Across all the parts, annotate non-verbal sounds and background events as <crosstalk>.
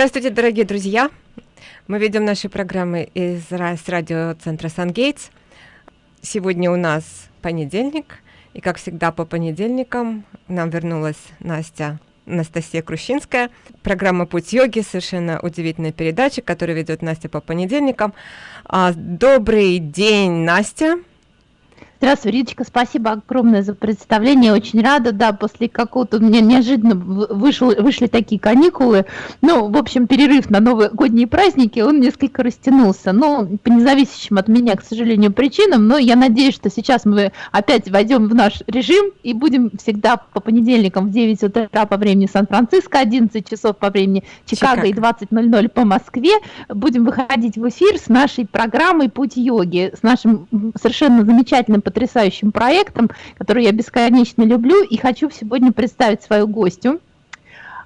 Здравствуйте, дорогие друзья! Мы ведем наши программы из радиоцентра «Сангейтс». Сегодня у нас понедельник, и, как всегда, по понедельникам нам вернулась Настя Анастасия Крущинская. Программа «Путь йоги», совершенно удивительная передача, которую ведет Настя по понедельникам. А, добрый день, Настя! Здравствуй, Риточка, спасибо огромное за представление. Очень рада, да, после какого-то у меня неожиданно вышел, вышли такие каникулы. Ну, в общем, перерыв на новогодние праздники, он несколько растянулся. Ну, по независящим от меня, к сожалению, причинам, но я надеюсь, что сейчас мы опять войдем в наш режим и будем всегда по понедельникам в 9 утра по времени Сан-Франциско, 11 часов по времени Чикаго, Чикаго. и 20.00 по Москве. Будем выходить в эфир с нашей программой «Путь йоги», с нашим совершенно замечательным потрясающим проектом, который я бесконечно люблю, и хочу сегодня представить свою гостю.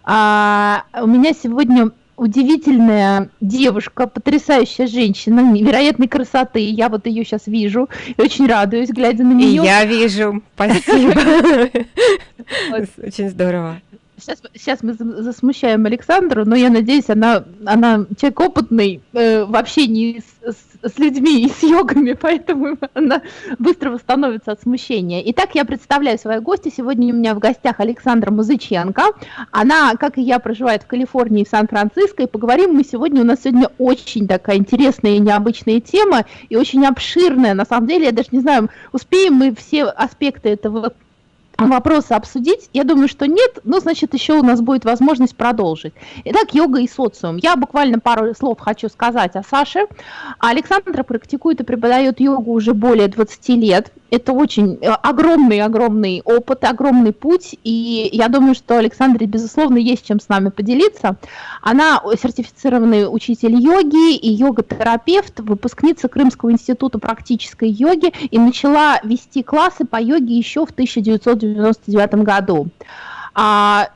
А, у меня сегодня удивительная девушка, потрясающая женщина, невероятной красоты. Я вот ее сейчас вижу и очень радуюсь, глядя на нее. И я вижу, спасибо. <laughs> <laughs> Очень здорово. Сейчас, сейчас мы засмущаем Александру, но я надеюсь, она, она человек опытный э, в общении с, с, с людьми и с йогами, <laughs> поэтому она быстро восстановится от смущения. Итак, я представляю свою гостью. Сегодня у меня в гостях Александра Музыченко. Она, как и я, проживает в Калифорнии в Сан-Франциско. И поговорим мы сегодня, у нас сегодня очень такая интересная и необычная тема, и очень обширная. На самом деле, я даже не знаю, успеем мы все аспекты этого вопросы обсудить? Я думаю, что нет, но значит еще у нас будет возможность продолжить. Итак, йога и социум. Я буквально пару слов хочу сказать о Саше. Александра практикует и преподает йогу уже более 20 лет это очень э, огромный-огромный опыт, огромный путь, и я думаю, что Александре, безусловно, есть чем с нами поделиться. Она сертифицированный учитель йоги и йога-терапевт, выпускница Крымского института практической йоги и начала вести классы по йоге еще в 1999 году. А,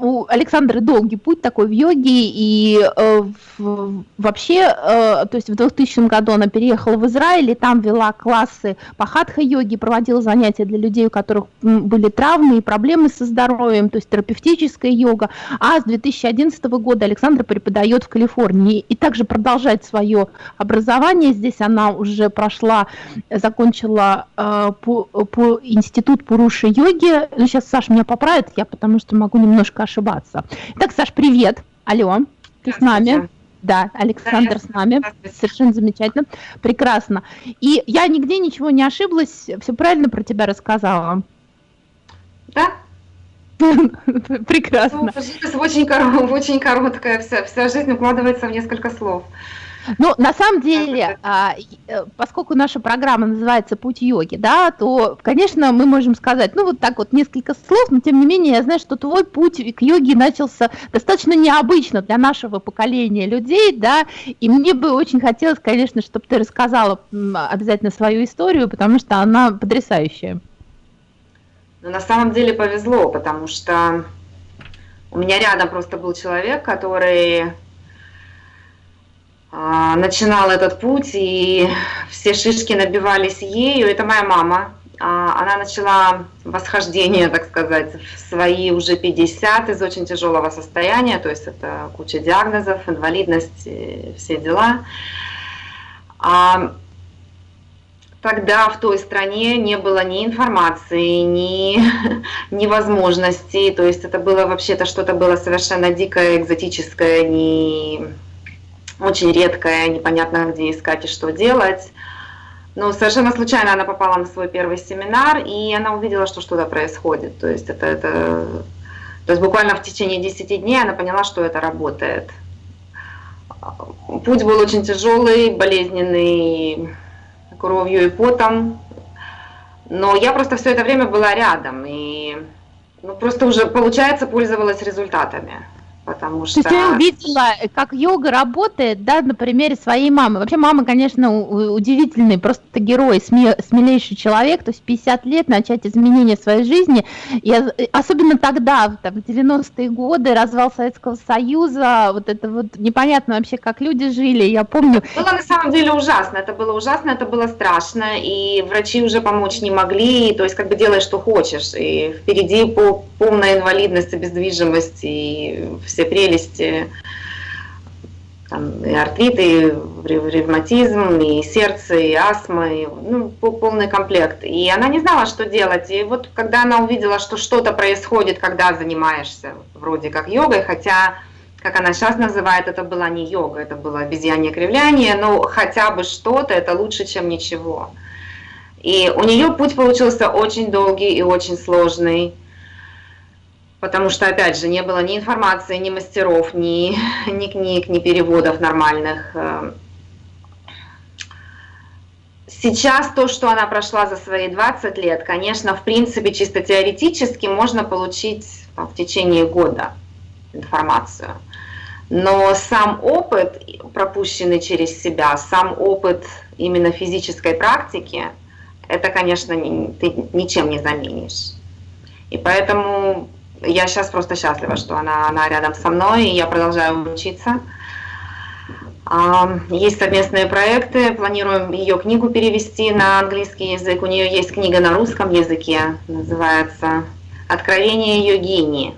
у Александры долгий путь такой в йоге, и э, в, вообще, э, то есть в 2000 году она переехала в Израиль, и там вела классы по хатха-йоге, проводила занятия для людей, у которых были травмы и проблемы со здоровьем, то есть терапевтическая йога. А с 2011 года Александра преподает в Калифорнии и также продолжает свое образование. Здесь она уже прошла, закончила э, по, по институт Пуруши йоги. Ну, сейчас Саша меня поправит, я потому что могу немножко ошибаться. Итак, Саш, привет. Алло, ты с нами? Да, Александр с нами. Совершенно замечательно. Прекрасно. И я нигде ничего не ошиблась, все правильно про тебя рассказала. Да. <laughs> Прекрасно. Ну, очень, очень короткая, вся, вся жизнь укладывается в несколько слов. Ну, на самом деле, а, э, поскольку наша программа называется «Путь йоги», да, то, конечно, мы можем сказать, ну, вот так вот несколько слов, но, тем не менее, я знаю, что твой путь к йоге начался достаточно необычно для нашего поколения людей, да, и мне бы очень хотелось, конечно, чтобы ты рассказала обязательно свою историю, потому что она потрясающая. Ну, на самом деле повезло, потому что у меня рядом просто был человек, который а, начинал этот путь, и все шишки набивались ею. Это моя мама. А, она начала восхождение, так сказать, в свои уже 50 из очень тяжелого состояния, то есть это куча диагнозов, инвалидность, все дела. А тогда в той стране не было ни информации, ни, <laughs> ни возможностей, то есть это было вообще-то что-то было совершенно дикое, экзотическое, не очень редкая, непонятно где искать и что делать. Но совершенно случайно она попала на свой первый семинар, и она увидела, что что-то происходит. То есть, это, это, то есть буквально в течение 10 дней она поняла, что это работает. Путь был очень тяжелый, болезненный, кровью и потом. Но я просто все это время была рядом, и ну, просто уже, получается, пользовалась результатами потому что... Я увидела, как йога работает, да, на примере своей мамы. Вообще мама, конечно, удивительный, просто герой, смелейший человек, то есть 50 лет начать изменения своей жизни, и особенно тогда, там, в 90-е годы, развал Советского Союза, вот это вот непонятно вообще, как люди жили, я помню... Это было на самом деле ужасно, это было ужасно, это было страшно, и врачи уже помочь не могли, то есть как бы делай, что хочешь, и впереди полная инвалидность, обездвижимость, и все прелести там, и артрит, и ревматизм, и сердце, и астма, и, ну, полный комплект. И она не знала, что делать. И вот когда она увидела, что что-то происходит, когда занимаешься вроде как йогой, хотя, как она сейчас называет, это была не йога, это было обезьянье кривляние, но хотя бы что-то, это лучше, чем ничего. И у нее путь получился очень долгий и очень сложный потому что, опять же, не было ни информации, ни мастеров, ни, <laughs> ни книг, ни переводов нормальных. Эм. Сейчас то, что она прошла за свои 20 лет, конечно, в принципе, чисто теоретически можно получить там, в течение года информацию. Но сам опыт, пропущенный через себя, сам опыт именно физической практики, это, конечно, ты ничем не заменишь. И поэтому я сейчас просто счастлива, что она, она рядом со мной, и я продолжаю учиться. Есть совместные проекты, планируем ее книгу перевести на английский язык. У нее есть книга на русском языке, называется «Откровение йогини».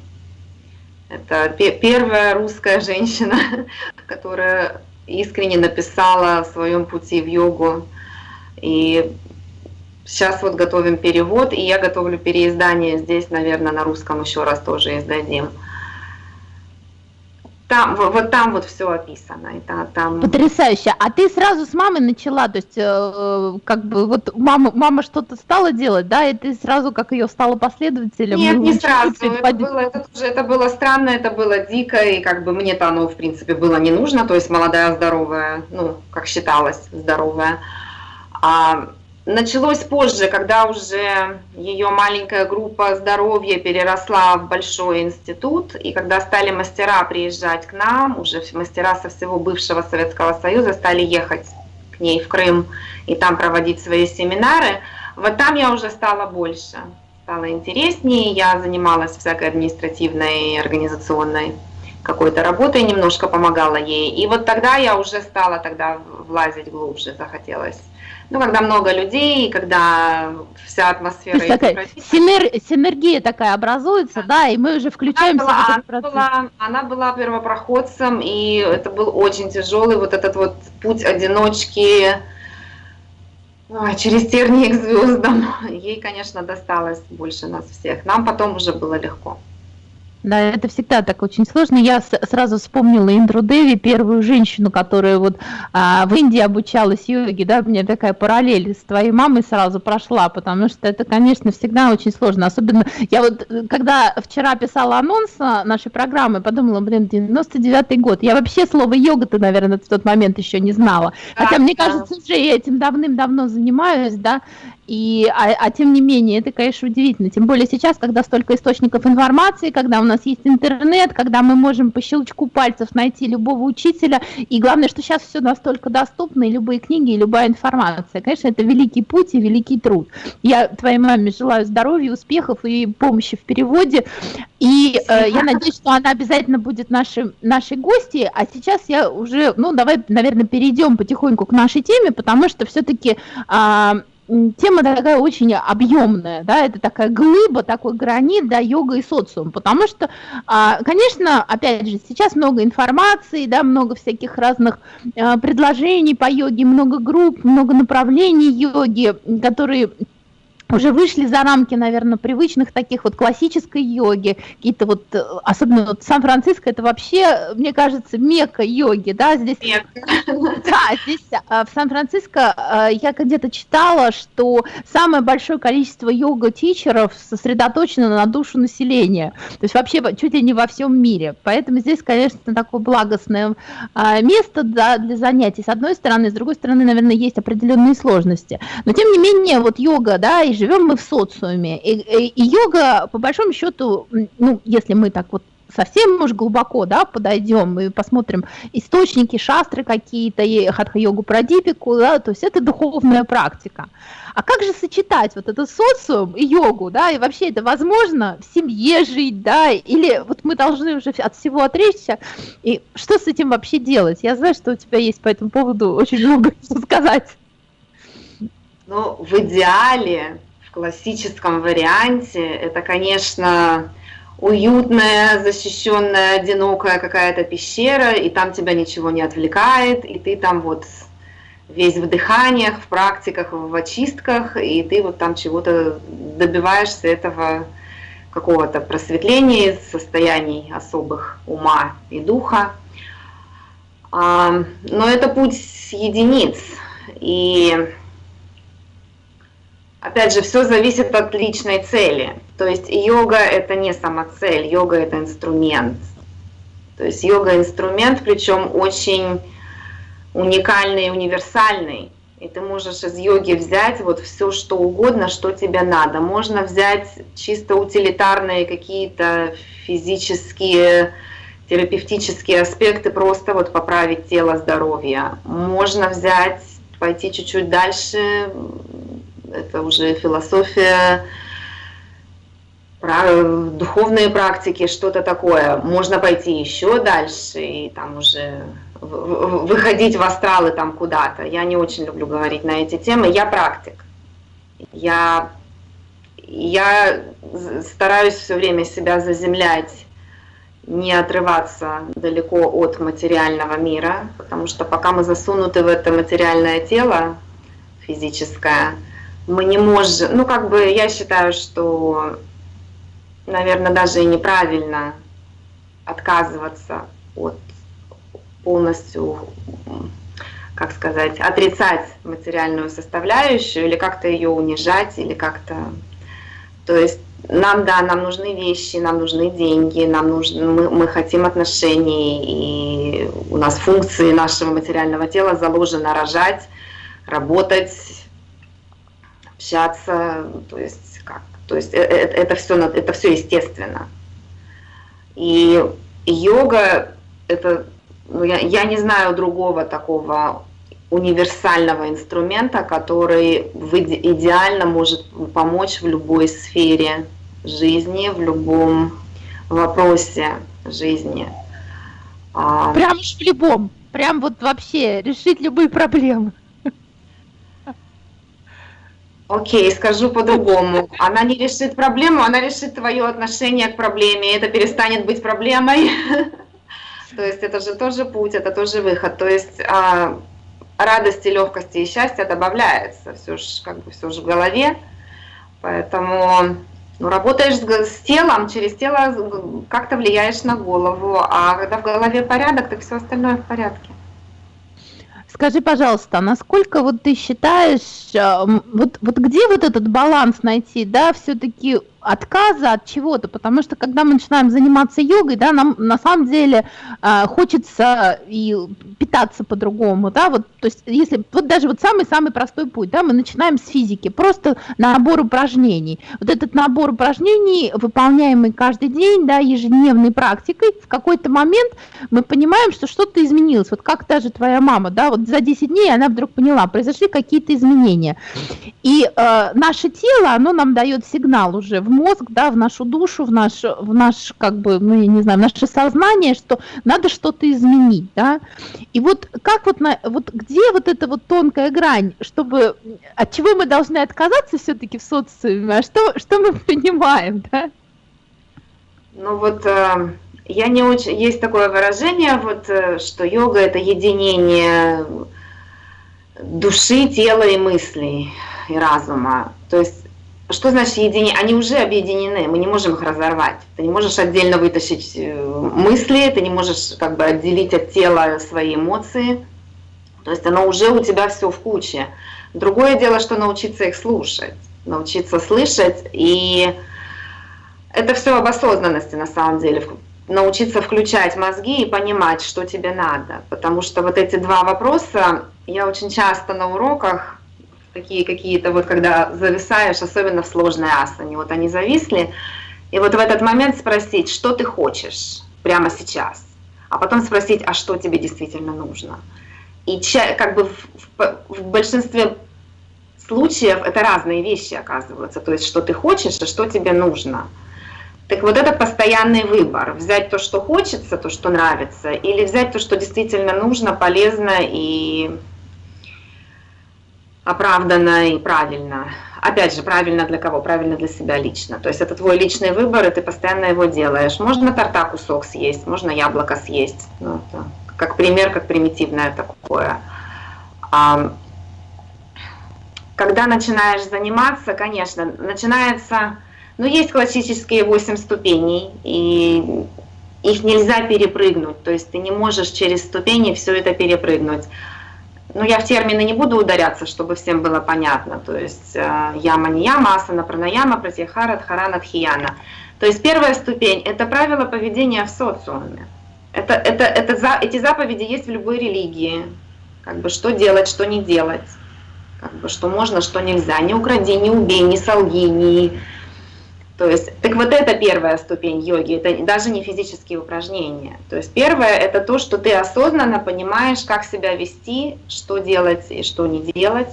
Это первая русская женщина, <laughs> которая искренне написала в своем пути в йогу. И Сейчас вот готовим перевод, и я готовлю переиздание здесь, наверное, на русском еще раз тоже издадим. Там, вот там вот все описано. Это, там... Потрясающе. А ты сразу с мамой начала, то есть э, как бы вот мама, мама что-то стала делать, да, и ты сразу как ее стала последователем? Нет, не сразу. Это было, это, тоже, это было странно, это было дико, и как бы мне-то оно, в принципе, было не нужно, то есть молодая, здоровая, ну, как считалось, здоровая. А Началось позже, когда уже ее маленькая группа здоровья переросла в большой институт, и когда стали мастера приезжать к нам, уже мастера со всего бывшего Советского Союза стали ехать к ней в Крым и там проводить свои семинары, вот там я уже стала больше, стало интереснее, я занималась всякой административной, организационной какой-то работой, немножко помогала ей, и вот тогда я уже стала тогда влазить глубже, захотелось ну, когда много людей, когда вся атмосфера... То есть такая синер... синергия такая образуется, да, и мы уже включаемся она была, в этот процесс. Она была, она была первопроходцем, и это был очень тяжелый вот этот вот путь одиночки ой, через тернии к звездам. Ей, конечно, досталось больше нас всех. Нам потом уже было легко. Да, это всегда так очень сложно. Я сразу вспомнила Индру Деви, первую женщину, которая вот а, в Индии обучалась йоге, да, мне такая параллель с твоей мамой сразу прошла, потому что это, конечно, всегда очень сложно. Особенно, я вот, когда вчера писала анонс нашей программы, подумала, блин, 99-й год, я вообще слово йога-то, наверное, в тот момент еще не знала. Хотя, мне кажется, уже я этим давным-давно занимаюсь, да, и, а, а тем не менее, это, конечно, удивительно. Тем более сейчас, когда столько источников информации, когда у нас есть интернет, когда мы можем по щелчку пальцев найти любого учителя. И главное, что сейчас все настолько доступно, и любые книги, и любая информация. Конечно, это великий путь и великий труд. Я твоей маме желаю здоровья, успехов и помощи в переводе. И э, я надеюсь, что она обязательно будет нашей, нашей гостьей. А сейчас я уже, ну, давай, наверное, перейдем потихоньку к нашей теме, потому что все-таки... Э, тема такая очень объемная, да, это такая глыба, такой гранит, да, йога и социум, потому что, а, конечно, опять же, сейчас много информации, да, много всяких разных а, предложений по йоге, много групп, много направлений йоги, которые уже вышли за рамки, наверное, привычных таких вот классической йоги, какие-то вот, э, особенно вот Сан-Франциско, это вообще, мне кажется, мека йоги, да, здесь... Да, здесь а, в Сан-Франциско а, я где-то читала, что самое большое количество йога-тичеров сосредоточено на душу населения, то есть вообще чуть ли не во всем мире, поэтому здесь, конечно, такое благостное а, место да, для занятий, с одной стороны, с другой стороны, наверное, есть определенные сложности, но тем не менее, вот йога, да, и живем мы в социуме. И, и, и йога, по большому счету, ну, если мы так вот совсем уж глубоко, да, подойдем и посмотрим источники, шастры какие-то, и хатха-йогу прадипику, да, то есть это духовная практика. А как же сочетать вот этот социум и йогу, да, и вообще это возможно в семье жить, да, или вот мы должны уже от всего отречься, и что с этим вообще делать? Я знаю, что у тебя есть по этому поводу очень много <laughs> что сказать. Ну, в идеале классическом варианте это, конечно, уютная, защищенная, одинокая какая-то пещера, и там тебя ничего не отвлекает, и ты там вот весь в дыханиях, в практиках, в очистках, и ты вот там чего-то добиваешься этого какого-то просветления, состояний особых ума и духа. А, но это путь единиц, и опять же, все зависит от личной цели. То есть йога это не самоцель, йога это инструмент. То есть йога инструмент, причем очень уникальный и универсальный. И ты можешь из йоги взять вот все, что угодно, что тебе надо. Можно взять чисто утилитарные какие-то физические, терапевтические аспекты, просто вот поправить тело, здоровье. Можно взять, пойти чуть-чуть дальше, это уже философия, духовные практики, что-то такое. Можно пойти еще дальше и там уже выходить в астралы там куда-то. Я не очень люблю говорить на эти темы. Я практик. Я, я стараюсь все время себя заземлять, не отрываться далеко от материального мира, потому что пока мы засунуты в это материальное тело физическое, мы не можем, ну как бы я считаю, что, наверное, даже и неправильно отказываться от полностью, как сказать, отрицать материальную составляющую или как-то ее унижать, или как-то... То есть нам, да, нам нужны вещи, нам нужны деньги, нам нужны, мы, мы хотим отношений, и у нас функции нашего материального тела заложено рожать, работать, общаться, то есть как, то есть это, э, это все, это все естественно. И йога это ну, я, я не знаю другого такого универсального инструмента, который идеально может помочь в любой сфере жизни, в любом вопросе жизни. А, прям в любом, прям вот вообще решить любые проблемы. Окей, скажу по-другому. Она не решит проблему, она решит твое отношение к проблеме, и это перестанет быть проблемой. <laughs> То есть это же тоже путь, это тоже выход. То есть а, радости, легкости и счастья добавляется. Все же как бы все же в голове. Поэтому ну, работаешь с, с телом, через тело как-то влияешь на голову. А когда в голове порядок, так все остальное в порядке. Скажи, пожалуйста, насколько вот ты считаешь, а, вот, вот где вот этот баланс найти, да, все-таки отказа от чего-то, потому что когда мы начинаем заниматься йогой, да, нам на самом деле э, хочется и питаться по-другому, да, вот, то есть если, вот даже вот самый-самый простой путь, да, мы начинаем с физики, просто набор упражнений, вот этот набор упражнений, выполняемый каждый день, да, ежедневной практикой, в какой-то момент мы понимаем, что что-то изменилось, вот как даже твоя мама, да, вот за 10 дней она вдруг поняла, произошли какие-то изменения, и э, наше тело, оно нам дает сигнал уже в мозг, да, в нашу душу, в наш, в наш, как бы, ну, я не знаю, в наше сознание, что надо что-то изменить, да. И вот как вот, на, вот где вот эта вот тонкая грань, чтобы, от чего мы должны отказаться все-таки в социуме, а что, что мы <laughs> понимаем, да? Ну вот, э, я не очень, есть такое выражение, вот, э, что йога это единение души, тела и мыслей и разума. То есть что значит единение? Они уже объединены, мы не можем их разорвать. Ты не можешь отдельно вытащить э, мысли, ты не можешь как бы отделить от тела свои эмоции. То есть оно уже у тебя все в куче. Другое дело, что научиться их слушать, научиться слышать. И это все об осознанности на самом деле. Научиться включать мозги и понимать, что тебе надо. Потому что вот эти два вопроса я очень часто на уроках такие какие-то, вот когда зависаешь, особенно в сложной асане, вот они зависли, и вот в этот момент спросить, что ты хочешь прямо сейчас, а потом спросить, а что тебе действительно нужно. И как бы в, в, в большинстве случаев это разные вещи оказываются, то есть что ты хочешь, а что тебе нужно. Так вот это постоянный выбор, взять то, что хочется, то, что нравится, или взять то, что действительно нужно, полезно и оправданно и правильно. Опять же, правильно для кого? Правильно для себя лично. То есть это твой личный выбор, и ты постоянно его делаешь. Можно торта кусок съесть, можно яблоко съесть. Ну, это как пример, как примитивное такое. Когда начинаешь заниматься, конечно, начинается... Ну, есть классические 8 ступеней, и их нельзя перепрыгнуть. То есть ты не можешь через ступени все это перепрыгнуть ну, я в термины не буду ударяться, чтобы всем было понятно. То есть э, яма не яма, асана пранаяма, пратьяхара, дхарана, дхияна. То есть первая ступень – это правила поведения в социуме. Это, это, это, за, эти заповеди есть в любой религии. Как бы что делать, что не делать. Как бы что можно, что нельзя. Не укради, не убей, не солги, не то есть, так вот это первая ступень йоги, это даже не физические упражнения. То есть первое это то, что ты осознанно понимаешь, как себя вести, что делать и что не делать.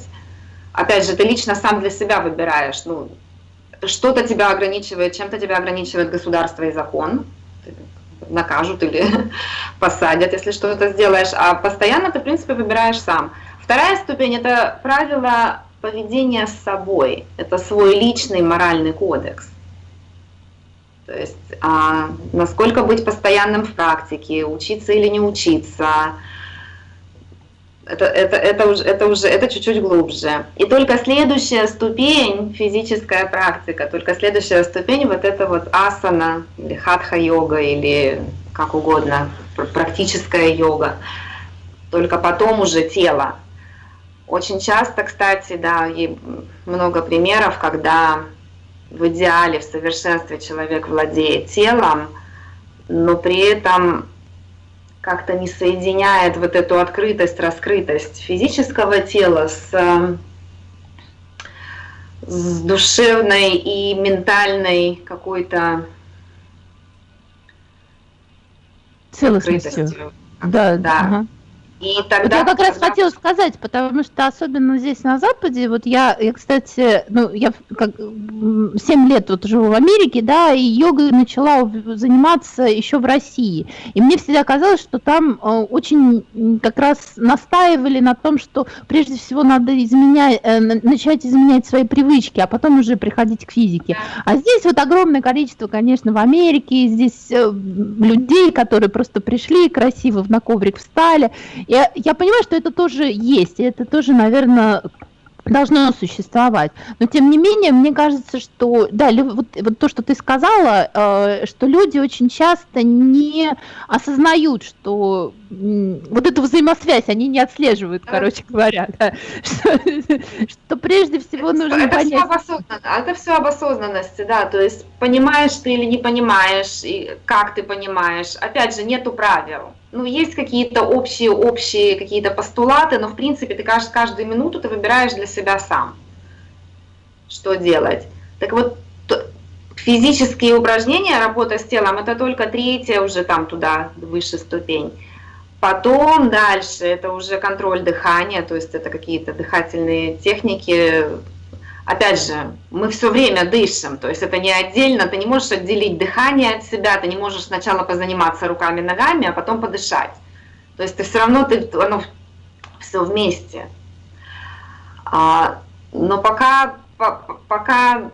Опять же, ты лично сам для себя выбираешь, ну, что-то тебя ограничивает, чем-то тебя ограничивает государство и закон, накажут или <laughs> посадят, если что-то сделаешь, а постоянно ты, в принципе, выбираешь сам. Вторая ступень – это правило поведения с собой, это свой личный моральный кодекс. То есть а, насколько быть постоянным в практике, учиться или не учиться, это, это, это, уже, это уже это чуть-чуть глубже. И только следующая ступень, физическая практика, только следующая ступень, вот это вот асана, или хатха-йога, или как угодно, практическая йога. Только потом уже тело. Очень часто, кстати, да, много примеров, когда в идеале, в совершенстве человек владеет телом, но при этом как-то не соединяет вот эту открытость, раскрытость физического тела с, с душевной и ментальной какой-то целостностью. Да, да. Ага. И тогда, вот я как раз хотела сказать, потому что особенно здесь на Западе, вот я, я кстати, ну, я как 7 лет вот живу в Америке, да, и йогой начала заниматься еще в России. И мне всегда казалось, что там э, очень как раз настаивали на том, что прежде всего надо изменять, э, начать изменять свои привычки, а потом уже приходить к физике. А здесь вот огромное количество, конечно, в Америке, здесь э, людей, которые просто пришли красиво на коврик встали, я, я понимаю, что это тоже есть, и это тоже, наверное, должно существовать. Но тем не менее, мне кажется, что да, вот, вот то, что ты сказала, э, что люди очень часто не осознают, что вот эту взаимосвязь они не отслеживают, да. короче говоря, да, <laughs> что, что прежде всего это, нужно это понять. Все обосознанно, это все об осознанности, да, то есть понимаешь ты или не понимаешь, и как ты понимаешь. Опять же, нету правил ну, есть какие-то общие, общие какие-то постулаты, но, в принципе, ты каждую, каждую минуту ты выбираешь для себя сам, что делать. Так вот, физические упражнения, работа с телом, это только третья уже там туда, выше ступень. Потом дальше это уже контроль дыхания, то есть это какие-то дыхательные техники, опять же, мы все время дышим, то есть это не отдельно, ты не можешь отделить дыхание от себя, ты не можешь сначала позаниматься руками, ногами, а потом подышать. То есть ты все равно, ты, оно все вместе. А, но пока, по, пока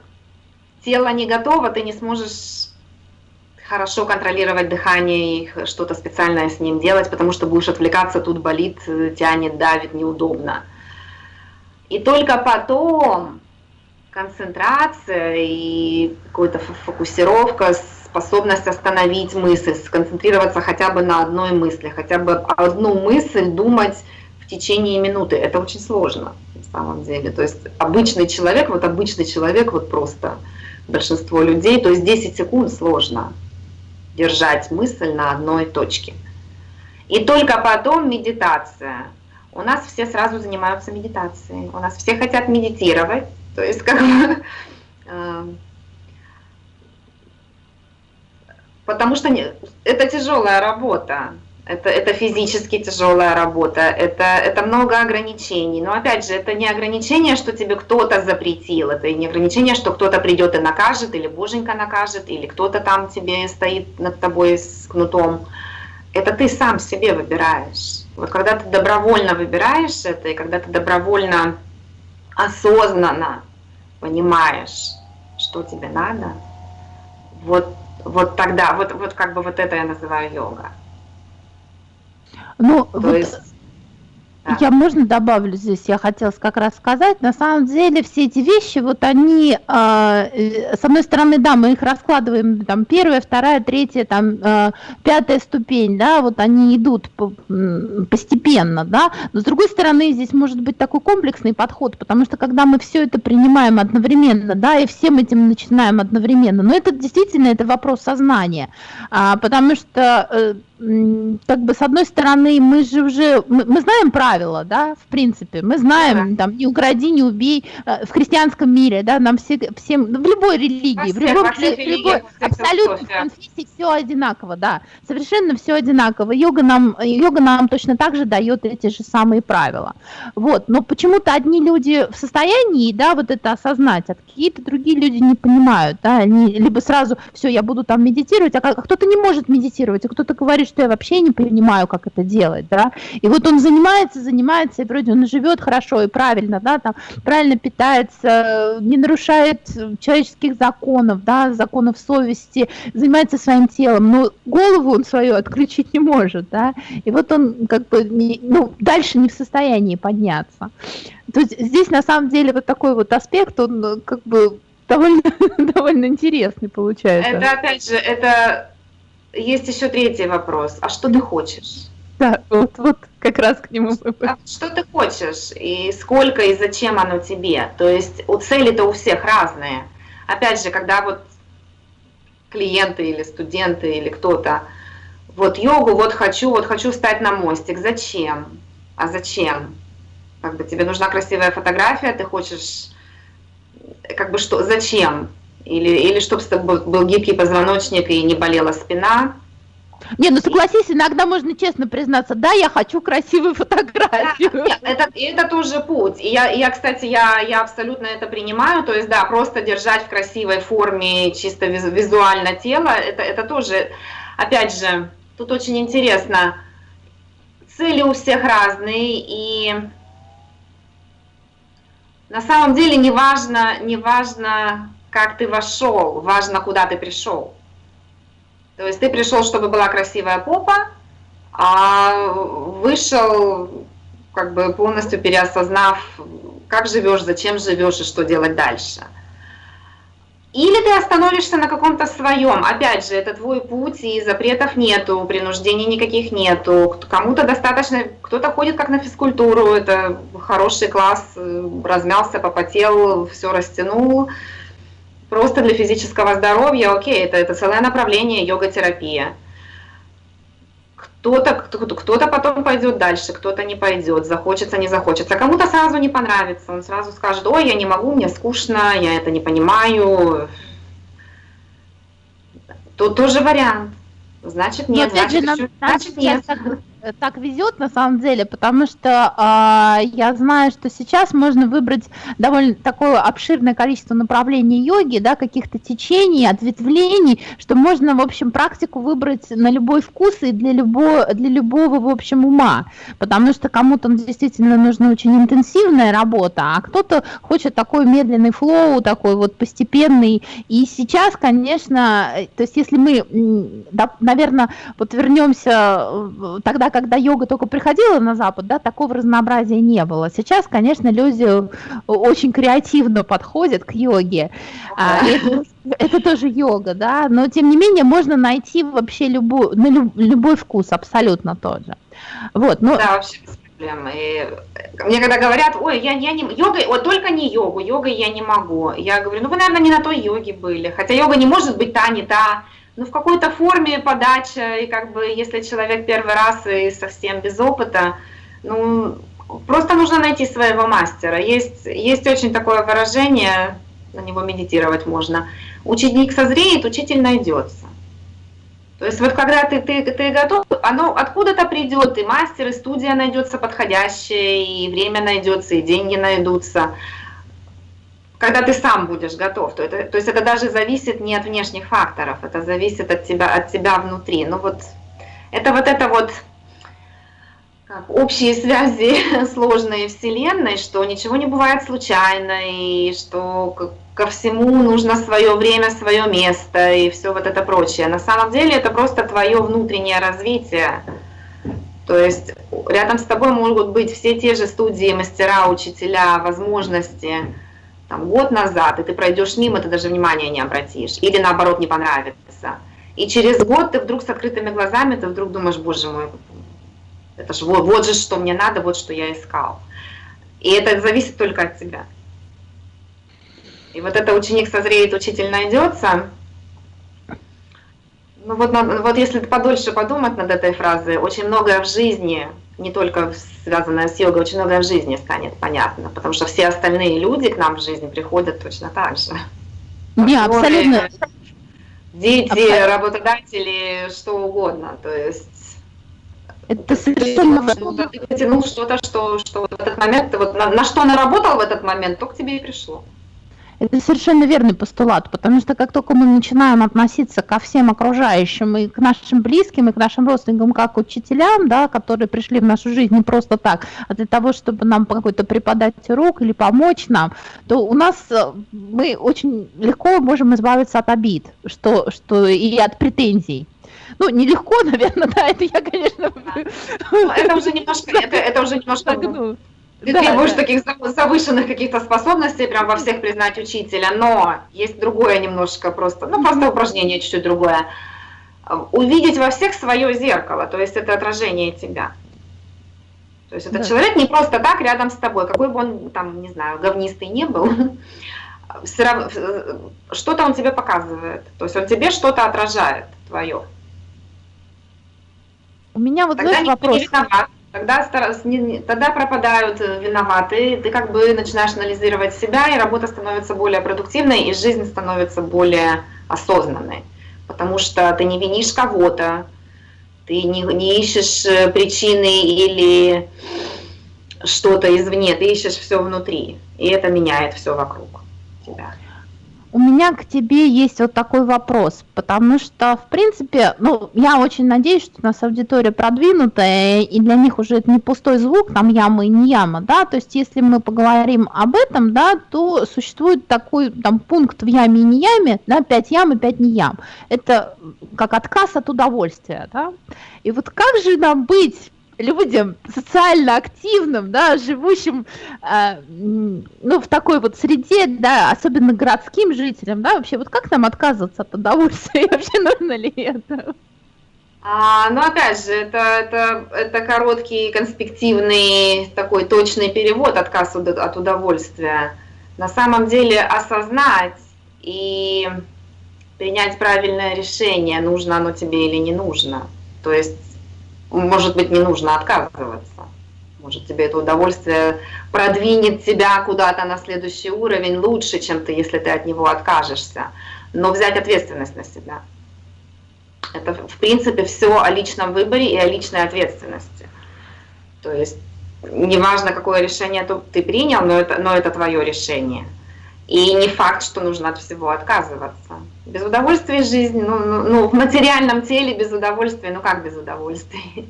тело не готово, ты не сможешь хорошо контролировать дыхание и что-то специальное с ним делать, потому что будешь отвлекаться, тут болит, тянет, давит, неудобно. И только потом концентрация и какая-то фокусировка, способность остановить мысль, сконцентрироваться хотя бы на одной мысли, хотя бы одну мысль думать в течение минуты. Это очень сложно на самом деле. То есть обычный человек, вот обычный человек, вот просто большинство людей, то есть 10 секунд сложно держать мысль на одной точке. И только потом медитация. У нас все сразу занимаются медитацией. У нас все хотят медитировать, то есть как бы... А, потому что это тяжелая работа, это, это физически тяжелая работа, это, это много ограничений. Но опять же, это не ограничение, что тебе кто-то запретил, это не ограничение, что кто-то придет и накажет, или боженька накажет, или кто-то там тебе стоит над тобой с кнутом. Это ты сам себе выбираешь. Вот когда ты добровольно выбираешь это, и когда ты добровольно осознанно понимаешь, что тебе надо, вот, вот тогда, вот, вот как бы вот это я называю йога. Ну, То вот есть я, можно добавлю здесь, я хотела как раз сказать, на самом деле все эти вещи, вот они, а, э, с одной стороны, да, мы их раскладываем, там, первая, вторая, третья, там, э, пятая ступень, да, вот они идут по, постепенно, да, но с другой стороны, здесь может быть такой комплексный подход, потому что когда мы все это принимаем одновременно, да, и всем этим начинаем одновременно, но это действительно, это вопрос сознания, а, потому что э, как бы с одной стороны мы же уже мы, мы знаем правила, да, в принципе, мы знаем да. там не укради, не убей э, в христианском мире, да, нам все всем ну, в любой религии, в, любом, в любой абсолютно в конфессии все одинаково, да, совершенно все одинаково. Йога нам йога нам точно так же дает эти же самые правила, вот. Но почему-то одни люди в состоянии, да, вот это осознать, а какие-то другие люди не понимают, да, они либо сразу все, я буду там медитировать, а кто-то не может медитировать, а кто-то говорит, что я вообще не понимаю, как это делать, да, и вот он занимается, занимается, и вроде он живет хорошо и правильно, да, там, правильно питается, не нарушает человеческих законов, да, законов совести, занимается своим телом, но голову он свою отключить не может, да, и вот он как бы, не, ну, дальше не в состоянии подняться. То есть здесь на самом деле вот такой вот аспект, он как бы <laughs> довольно, довольно интересный получается. Это опять же, это есть еще третий вопрос. А что ты хочешь? Да, вот, вот как раз к нему. А что ты хочешь и сколько и зачем оно тебе? То есть у цели-то у всех разные. Опять же, когда вот клиенты или студенты или кто-то, вот йогу, вот хочу, вот хочу встать на мостик. Зачем? А зачем? Как бы тебе нужна красивая фотография, ты хочешь, как бы что, зачем? Или, или чтобы был гибкий позвоночник и не болела спина. Не, ну согласись, иногда можно честно признаться, да, я хочу красивую фотографию. Да, это, это тоже путь. И я, я, кстати, я, я абсолютно это принимаю. То есть, да, просто держать в красивой форме, чисто визуально тело, это, это тоже, опять же, тут очень интересно. Цели у всех разные, и на самом деле не важно, не важно как ты вошел, важно, куда ты пришел. То есть ты пришел, чтобы была красивая попа, а вышел, как бы полностью переосознав, как живешь, зачем живешь и что делать дальше. Или ты остановишься на каком-то своем. Опять же, это твой путь, и запретов нету, принуждений никаких нету. Кому-то достаточно, кто-то ходит как на физкультуру, это хороший класс, э, размялся, попотел, все растянул, просто для физического здоровья, окей, это, это целое направление йога-терапия. Кто-то кто, кто потом пойдет дальше, кто-то не пойдет, захочется, не захочется. Кому-то сразу не понравится, он сразу скажет, ой, я не могу, мне скучно, я это не понимаю. Тут тоже вариант. Значит нет, Но, значит, же, значит нет так везет на самом деле, потому что э, я знаю, что сейчас можно выбрать довольно такое обширное количество направлений йоги, да, каких-то течений, ответвлений, что можно, в общем, практику выбрать на любой вкус и для любого, для любого, в общем, ума, потому что кому-то действительно нужна очень интенсивная работа, а кто-то хочет такой медленный флоу, такой вот постепенный. И сейчас, конечно, то есть если мы, да, наверное, вот вернемся э, тогда, когда йога только приходила на Запад, да, такого разнообразия не было. Сейчас, конечно, люди очень креативно подходят к йоге. А, это, это тоже йога, да, но тем не менее можно найти вообще любой, на люб, любой вкус абсолютно тот же. Вот, ну... Да, вообще без проблем. И мне когда говорят, ой, я, я не... Йога, вот только не йогу, йогой я не могу. Я говорю, ну вы, наверное, не на той йоге были. Хотя йога не может быть та, не та ну, в какой-то форме подача, и как бы, если человек первый раз и совсем без опыта, ну, просто нужно найти своего мастера. Есть, есть очень такое выражение, на него медитировать можно. Ученик созреет, учитель найдется. То есть вот когда ты, ты, ты готов, оно откуда-то придет, и мастер, и студия найдется подходящая, и время найдется, и деньги найдутся когда ты сам будешь готов. То, это, то есть это даже зависит не от внешних факторов, это зависит от тебя, от тебя внутри. Ну вот это вот это вот, как общие связи <laughs> сложной вселенной, что ничего не бывает случайно, и что ко всему нужно свое время, свое место и все вот это прочее. На самом деле это просто твое внутреннее развитие. То есть рядом с тобой могут быть все те же студии, мастера, учителя, возможности, там, год назад, и ты пройдешь мимо, ты даже внимания не обратишь, или наоборот не понравится. И через год ты вдруг с открытыми глазами, ты вдруг думаешь, боже мой, это же вот, вот же, что мне надо, вот что я искал. И это зависит только от тебя. И вот это ученик созреет, учитель найдется. Ну вот, вот если подольше подумать над этой фразой, очень многое в жизни, не только связанное с йогой, очень многое в жизни станет понятно, потому что все остальные люди к нам в жизни приходят точно так же. Не, абсолютно. Дети, абсолютно. работодатели, что угодно. То есть это совершенно... Что-то, ты потянул что-то, что, что в этот момент, вот на, на что наработал в этот момент, то к тебе и пришло. Это совершенно верный постулат, потому что как только мы начинаем относиться ко всем окружающим и к нашим близким, и к нашим родственникам, как к учителям, да, которые пришли в нашу жизнь не просто так, а для того, чтобы нам какой-то преподать урок или помочь нам, то у нас э, мы очень легко можем избавиться от обид что, что, и от претензий. Ну, нелегко, <laughs> наверное, да, это я, конечно... Ну, это уже немножко, это, это уже немножко... <laughs> Ну, ты да, требуешь да. таких завышенных каких-то способностей, прям во всех признать учителя, но есть другое немножко просто, ну, просто упражнение чуть-чуть другое. Увидеть во всех свое зеркало, то есть это отражение тебя. То есть этот да. человек не просто так рядом с тобой, какой бы он там, не знаю, говнистый не был, что-то он тебе показывает, то есть он тебе что-то отражает твое. У меня вот Тогда вопрос. Не виноват. Тогда, тогда пропадают э, виноватые, ты как бы начинаешь анализировать себя, и работа становится более продуктивной, и жизнь становится более осознанной. Потому что ты не винишь кого-то, ты не, не ищешь э, причины или что-то извне, ты ищешь все внутри, и это меняет все вокруг тебя. У меня к тебе есть вот такой вопрос, потому что, в принципе, ну, я очень надеюсь, что у нас аудитория продвинутая, и для них уже это не пустой звук, там яма и не яма, да, то есть если мы поговорим об этом, да, то существует такой там пункт в яме и не яме, да, 5 ям и 5 не ям. Это как отказ от удовольствия, да. И вот как же нам быть людям социально активным, да, живущим, э, ну, в такой вот среде, да, особенно городским жителям, да, вообще, вот как нам отказываться от удовольствия, <laughs> вообще нужно ли это? А, ну, опять же, это, это, это короткий, конспективный, такой точный перевод отказ от удовольствия. На самом деле осознать и принять правильное решение, нужно оно тебе или не нужно. То есть может быть, не нужно отказываться. Может, тебе это удовольствие продвинет тебя куда-то на следующий уровень лучше, чем ты, если ты от него откажешься. Но взять ответственность на себя. Это, в принципе, все о личном выборе и о личной ответственности. То есть, неважно, какое решение ты принял, но это, но это твое решение. И не факт, что нужно от всего отказываться. Без удовольствия жизнь, ну, ну, ну в материальном теле без удовольствия, ну как без удовольствия?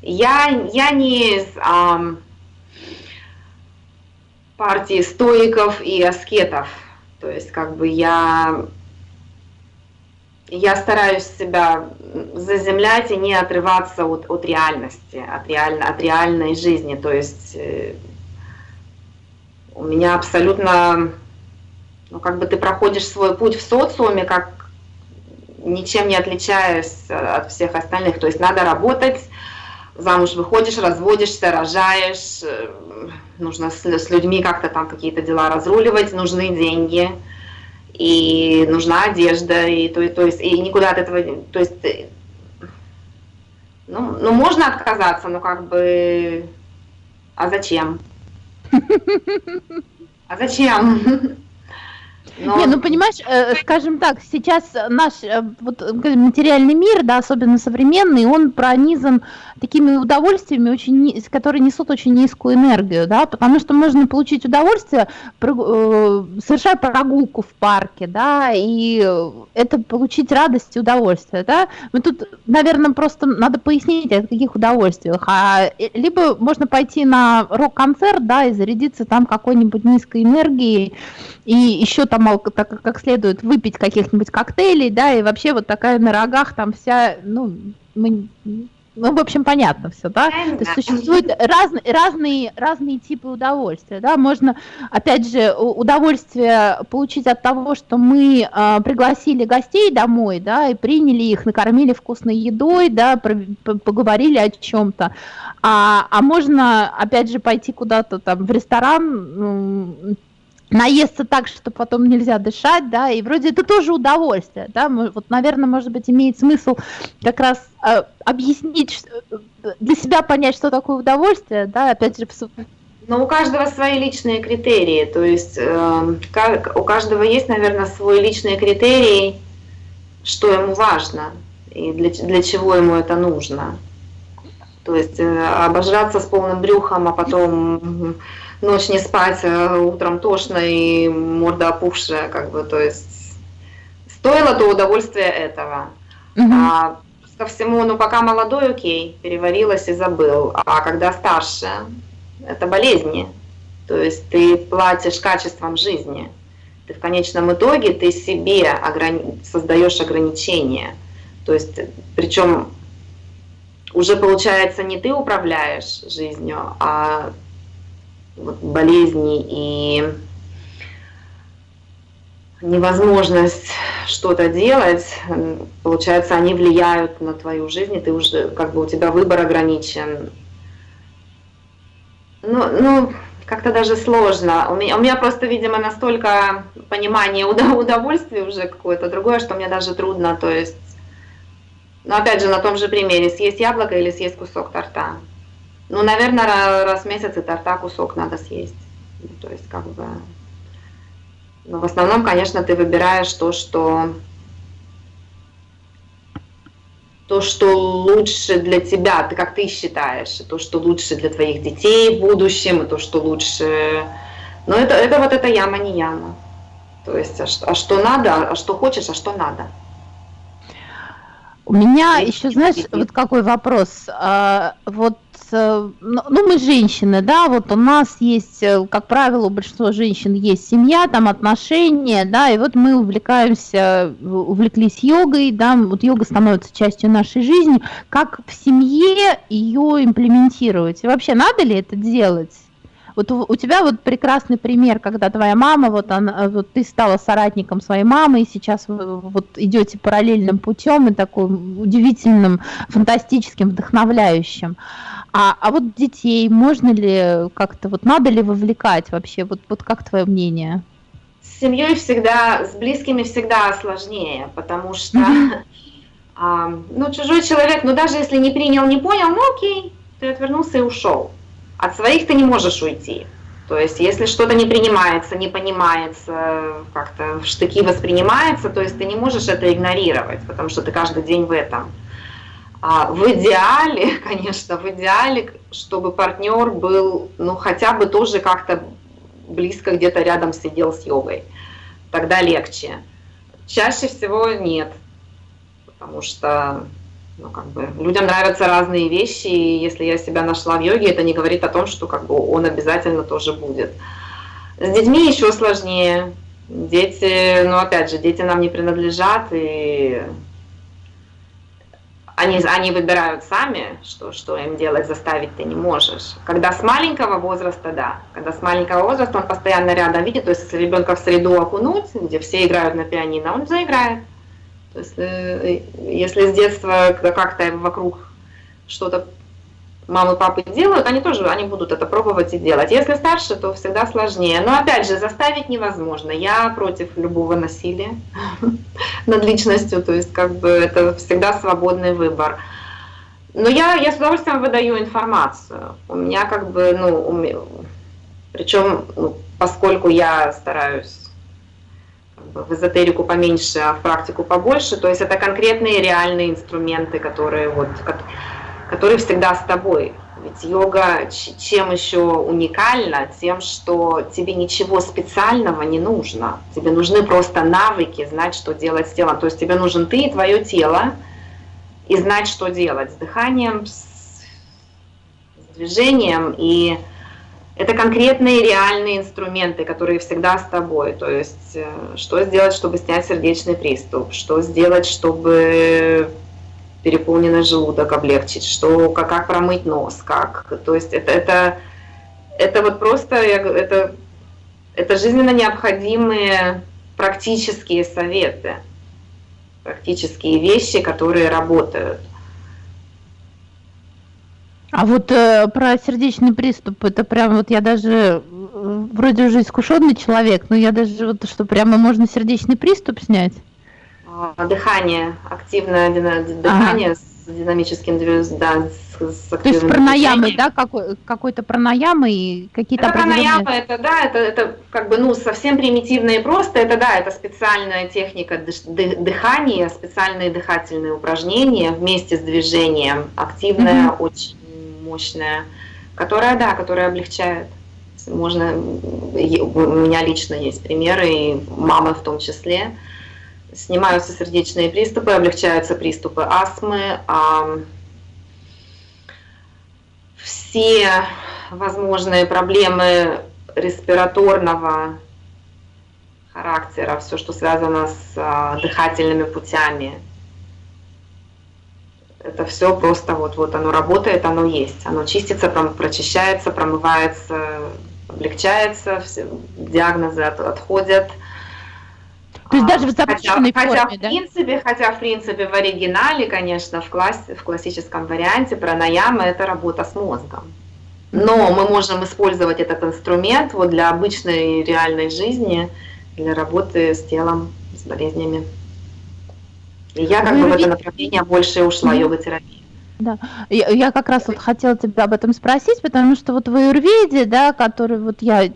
Я, я не из ам, партии стоиков и аскетов. То есть как бы я, я стараюсь себя заземлять и не отрываться от, от реальности, от, реально, от реальной жизни. То есть э, у меня абсолютно ну, как бы ты проходишь свой путь в социуме, как ничем не отличаясь от всех остальных. То есть надо работать, замуж выходишь, разводишься, рожаешь, э, нужно с, с людьми как-то там какие-то дела разруливать, нужны деньги, и нужна одежда, и то, то есть и никуда от этого, то есть, э, ну, ну можно отказаться, но как бы, а зачем? <laughs> А зачем? <laughs> Но... Не, ну понимаешь, э, скажем так, сейчас наш э, вот, материальный мир, да, особенно современный, он пронизан такими удовольствиями, очень, которые несут очень низкую энергию, да, потому что можно получить удовольствие, э, совершая прогулку в парке, да, и это получить радость и удовольствие, да. Мы тут, наверное, просто надо пояснить, о каких удовольствиях. А, либо можно пойти на рок-концерт, да, и зарядиться там какой-нибудь низкой энергией, и еще там так, как следует выпить каких-нибудь коктейлей, да, и вообще вот такая на рогах там вся, ну, мы, ну, в общем, понятно все, да? То есть существуют разные, разные, разные типы удовольствия, да? Можно, опять же, удовольствие получить от того, что мы э, пригласили гостей домой, да, и приняли их, накормили вкусной едой, да, про, поговорили о чем-то. А, а можно, опять же, пойти куда-то там в ресторан, наесться так, что потом нельзя дышать, да, и вроде это тоже удовольствие, да, вот, наверное, может быть, имеет смысл как раз э, объяснить, э, для себя понять, что такое удовольствие, да, опять же, но у каждого свои личные критерии, то есть э, у каждого есть, наверное, свой личный критерий, что ему важно и для, для чего ему это нужно. То есть э, обожраться с полным брюхом, а потом ночь не спать, а утром тошно и морда опухшая, как бы, то есть стоило то удовольствие этого. Угу. А ко всему, ну пока молодой, окей, переварилась и забыл, а когда старше, это болезни, то есть ты платишь качеством жизни, ты в конечном итоге ты себе ограни... создаешь ограничения, то есть причем уже получается не ты управляешь жизнью, а вот, болезни и невозможность что-то делать, получается, они влияют на твою жизнь, и ты уже, как бы у тебя выбор ограничен. Ну, ну как-то даже сложно. У меня, у меня просто, видимо, настолько понимание удовольствия уже какое-то другое, что мне даже трудно, то есть, ну, опять же, на том же примере, съесть яблоко или съесть кусок торта. Ну, наверное, раз в месяц и торта кусок надо съесть. Ну, то есть, как бы... Но в основном, конечно, ты выбираешь то, что то, что лучше для тебя, ты как ты считаешь, то, что лучше для твоих детей в будущем, и то, что лучше... Но это, это вот эта яма не яма. То есть, а что, а что надо, а что хочешь, а что надо. У меня еще, знаешь, вот какой вопрос. А, вот ну, ну, мы женщины, да, вот у нас есть, э, как правило, у большинства женщин есть семья, там отношения, да, и вот мы увлекаемся, увлеклись йогой, да, вот йога становится частью нашей жизни. Как в семье ее имплементировать? И вообще, надо ли это делать? Вот у тебя вот прекрасный пример, когда твоя мама, вот, она, вот ты стала соратником своей мамы, и сейчас вы вот идете параллельным путем и таким удивительным, фантастическим, вдохновляющим. А, а вот детей можно ли как-то, вот надо ли вовлекать вообще? Вот, вот как твое мнение? С семьей всегда, с близкими всегда сложнее, потому что, <laughs> а, ну, чужой человек, ну, даже если не принял, не понял, ну, окей, ты отвернулся и ушел. От своих ты не можешь уйти. То есть, если что-то не принимается, не понимается, как-то в штыки воспринимается, то есть ты не можешь это игнорировать, потому что ты каждый день в этом. А в идеале, <laughs> конечно, в идеале, чтобы партнер был, ну, хотя бы тоже как-то близко где-то рядом сидел с йогой. Тогда легче. Чаще всего нет, потому что ну, как бы, людям нравятся разные вещи, и если я себя нашла в йоге, это не говорит о том, что как бы, он обязательно тоже будет. С детьми еще сложнее. Дети, ну опять же, дети нам не принадлежат, и они, они выбирают сами, что, что им делать, заставить ты не можешь. Когда с маленького возраста, да, когда с маленького возраста он постоянно рядом видит, то есть если ребенка в среду окунуть, где все играют на пианино, он заиграет. То есть э, если с детства как-то вокруг что-то мамы, папы делают, они тоже, они будут это пробовать и делать. Если старше, то всегда сложнее. Но опять же, заставить невозможно. Я против любого насилия <laughs> над личностью, то есть как бы это всегда свободный выбор. Но я, я с удовольствием выдаю информацию. У меня как бы, ну, причем, ну, поскольку я стараюсь в эзотерику поменьше, а в практику побольше. То есть это конкретные реальные инструменты, которые, вот, которые всегда с тобой. Ведь йога чем еще уникальна? Тем, что тебе ничего специального не нужно. Тебе нужны просто навыки, знать, что делать с телом. То есть тебе нужен ты и твое тело, и знать, что делать с дыханием, с, с движением. И это конкретные реальные инструменты, которые всегда с тобой. То есть э, что сделать, чтобы снять сердечный приступ, что сделать, чтобы переполненный желудок облегчить, что, как, как промыть нос, как, то есть это, это, это вот просто, это, это жизненно необходимые практические советы, практические вещи, которые работают. А вот э, про сердечный приступ, это прям вот я даже э, вроде уже искушенный человек, но я даже вот что прямо можно сердечный приступ снять. А, дыхание, активное дыхание ага. с динамическим да, с, с То есть пранаямы, да, какой, какой-то пранаямы и какие-то это пранаямы, это да, это, это как бы ну совсем примитивно и просто, это да, это специальная техника дыхания, специальные дыхательные упражнения вместе с движением, активная, mm-hmm. очень мощная, которая, да, которая облегчает. Можно, у меня лично есть примеры, и мамы в том числе, снимаются сердечные приступы, облегчаются приступы астмы, все возможные проблемы респираторного характера, все, что связано с а, дыхательными путями. Это все просто вот, вот оно работает, оно есть. Оно чистится, прочищается, промывается, облегчается, все диагнозы от, отходят – то есть даже в запущенной хотя, форме, хотя, да? в принципе, хотя, в принципе, в оригинале, конечно, в, класс, в классическом варианте пранаяма – это работа с мозгом. Но мы можем использовать этот инструмент вот для обычной реальной жизни, для работы с телом, с болезнями. И я как Вы бы в это направление больше ушла, йога-терапия. Да, я, я как раз вот хотела тебя об этом спросить, потому что вот в аюрведе, да, который вот я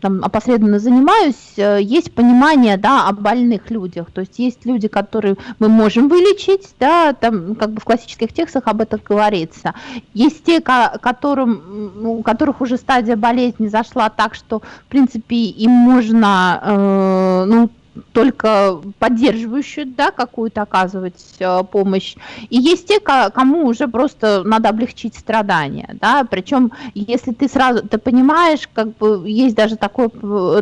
там опосредованно занимаюсь, э, есть понимание, да, о больных людях, то есть есть люди, которые мы можем вылечить, да, там как бы в классических текстах об этом говорится, есть те, которым, у которых уже стадия болезни зашла так, что в принципе им можно, э, ну только поддерживающую, да, какую-то оказывать э, помощь. И есть те, кому уже просто надо облегчить страдания, да, причем если ты сразу, ты понимаешь, как бы есть даже такое,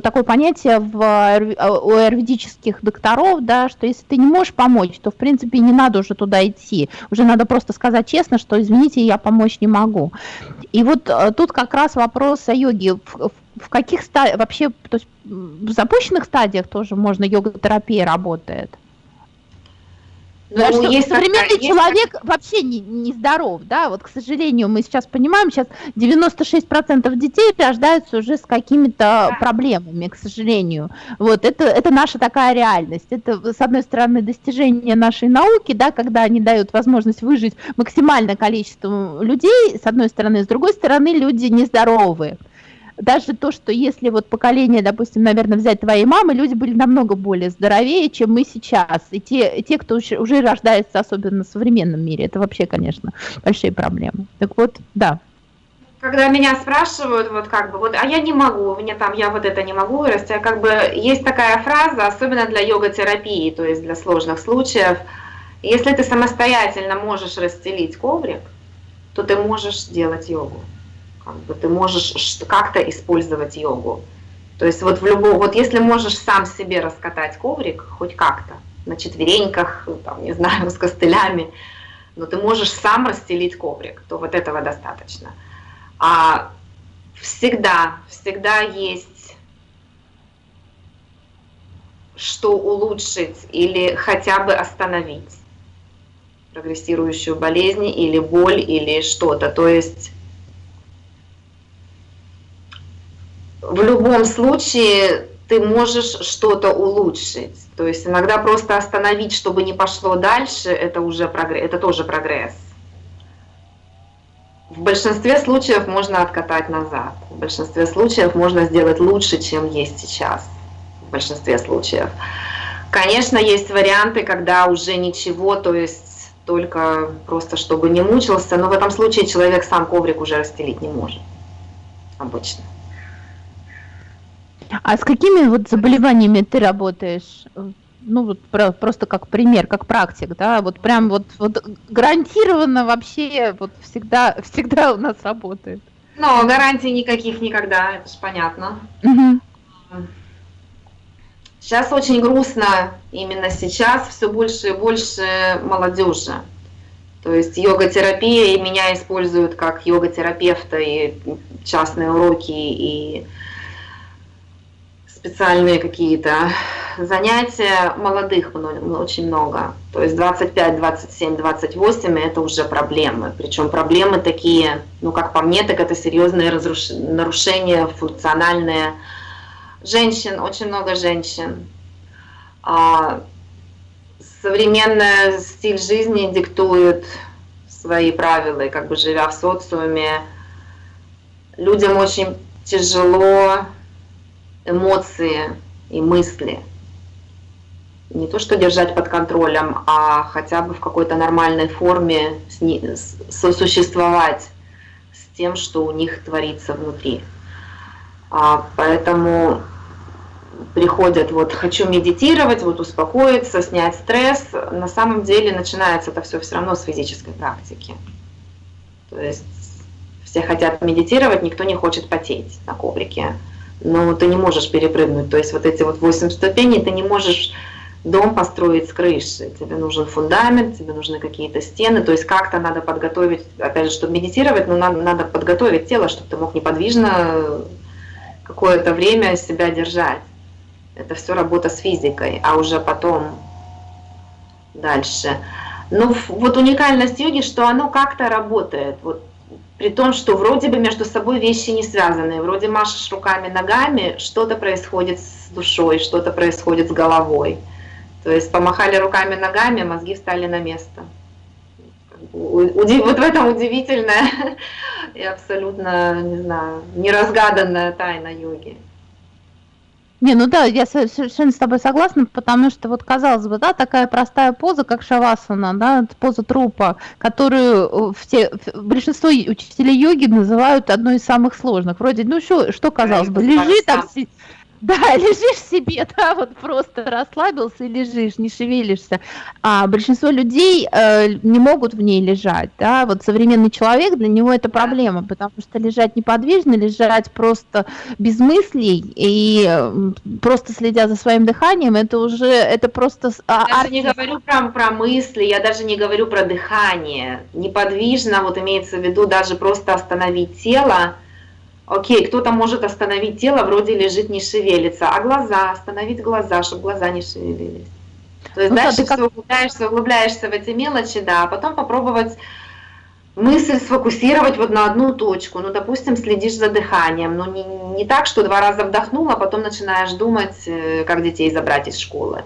такое понятие в, у аюрведических докторов, да, что если ты не можешь помочь, то в принципе не надо уже туда идти, уже надо просто сказать честно, что извините, я помочь не могу. И вот э, тут как раз вопрос о йоге, в, в каких стадиях, вообще, то есть в запущенных стадиях тоже можно йога-терапия работает? Ну, что есть современный есть человек есть... вообще не, не здоров, да, вот, к сожалению, мы сейчас понимаем, сейчас 96% детей рождаются уже с какими-то да. проблемами, к сожалению, вот, это, это наша такая реальность, это, с одной стороны, достижение нашей науки, да, когда они дают возможность выжить максимальное количество людей, с одной стороны, с другой стороны, люди нездоровые, даже то, что если вот поколение, допустим, наверное, взять твоей мамы, люди были намного более здоровее, чем мы сейчас. И те, те кто уже рождается, особенно в современном мире, это вообще, конечно, большие проблемы. Так вот, да. Когда меня спрашивают, вот как бы, вот, а я не могу, меня там, я вот это не могу вырасти, а как бы есть такая фраза, особенно для йога-терапии, то есть для сложных случаев, если ты самостоятельно можешь расстелить коврик, то ты можешь делать йогу как бы ты можешь как-то использовать йогу. То есть вот в любом, вот если можешь сам себе раскатать коврик, хоть как-то, на четвереньках, там, не знаю, <laughs> с костылями, но ты можешь сам расстелить коврик, то вот этого достаточно. А всегда, всегда есть что улучшить или хотя бы остановить прогрессирующую болезнь или боль или что-то. То есть в любом случае ты можешь что-то улучшить. То есть иногда просто остановить, чтобы не пошло дальше, это уже прогресс, это тоже прогресс. В большинстве случаев можно откатать назад. В большинстве случаев можно сделать лучше, чем есть сейчас. В большинстве случаев. Конечно, есть варианты, когда уже ничего, то есть только просто чтобы не мучился, но в этом случае человек сам коврик уже расстелить не может обычно. А с какими вот заболеваниями ты работаешь? Ну вот про, просто как пример, как практик, да, вот прям вот, вот гарантированно вообще вот всегда, <laughs> всегда у нас работает. Ну, гарантий никаких никогда, это же понятно. Угу. Сейчас очень грустно, именно сейчас все больше и больше молодежи. То есть йога-терапия, и меня используют как йога-терапевта, и частные уроки, и специальные какие-то занятия. Молодых очень много. То есть 25, 27, 28 это уже проблемы. Причем проблемы такие, ну как по мне, так это серьезные разруш... нарушения функциональные женщин, очень много женщин. А современный стиль жизни диктует свои правила, и как бы живя в социуме, людям очень тяжело эмоции и мысли. Не то, что держать под контролем, а хотя бы в какой-то нормальной форме сосуществовать с тем, что у них творится внутри. А, поэтому приходят, вот хочу медитировать, вот успокоиться, снять стресс, на самом деле начинается это все все равно с физической практики. То есть все хотят медитировать, никто не хочет потеть на коврике. Но ты не можешь перепрыгнуть. То есть вот эти вот 8 ступеней ты не можешь дом построить с крыши. Тебе нужен фундамент, тебе нужны какие-то стены. То есть как-то надо подготовить, опять же, чтобы медитировать, но надо, надо подготовить тело, чтобы ты мог неподвижно какое-то время себя держать. Это все работа с физикой, а уже потом дальше. Но вот уникальность йоги, что оно как-то работает. Вот при том, что вроде бы между собой вещи не связаны. Вроде машешь руками, ногами, что-то происходит с душой, что-то происходит с головой. То есть помахали руками, ногами, мозги встали на место. Вот в этом удивительная <laughs> и абсолютно, не знаю, неразгаданная тайна йоги. Не, ну да, я совершенно с тобой согласна, потому что вот казалось бы, да, такая простая поза, как шавасана, да, поза трупа, которую э, все, большинство учителей йоги называют одной из самых сложных. Вроде, ну что, что казалось бы, лежи там, да, <laughs> лежишь себе, да, вот просто расслабился и лежишь, не шевелишься. А большинство людей э, не могут в ней лежать, да, вот современный человек, для него это проблема, потому что лежать неподвижно, лежать просто без мыслей и э, просто следя за своим дыханием, это уже, это просто... А, я даже не говорю про, про мысли, я даже не говорю про дыхание. Неподвижно, вот имеется в виду даже просто остановить тело, Окей, кто-то может остановить тело, вроде лежит, не шевелится, а глаза, остановить глаза, чтобы глаза не шевелились. То есть ну, дальше да, как... все углубляешься, углубляешься в эти мелочи, да, а потом попробовать мысль сфокусировать вот на одну точку. Ну, допустим, следишь за дыханием, но не, не так, что два раза вдохнул, а потом начинаешь думать, э, как детей забрать из школы.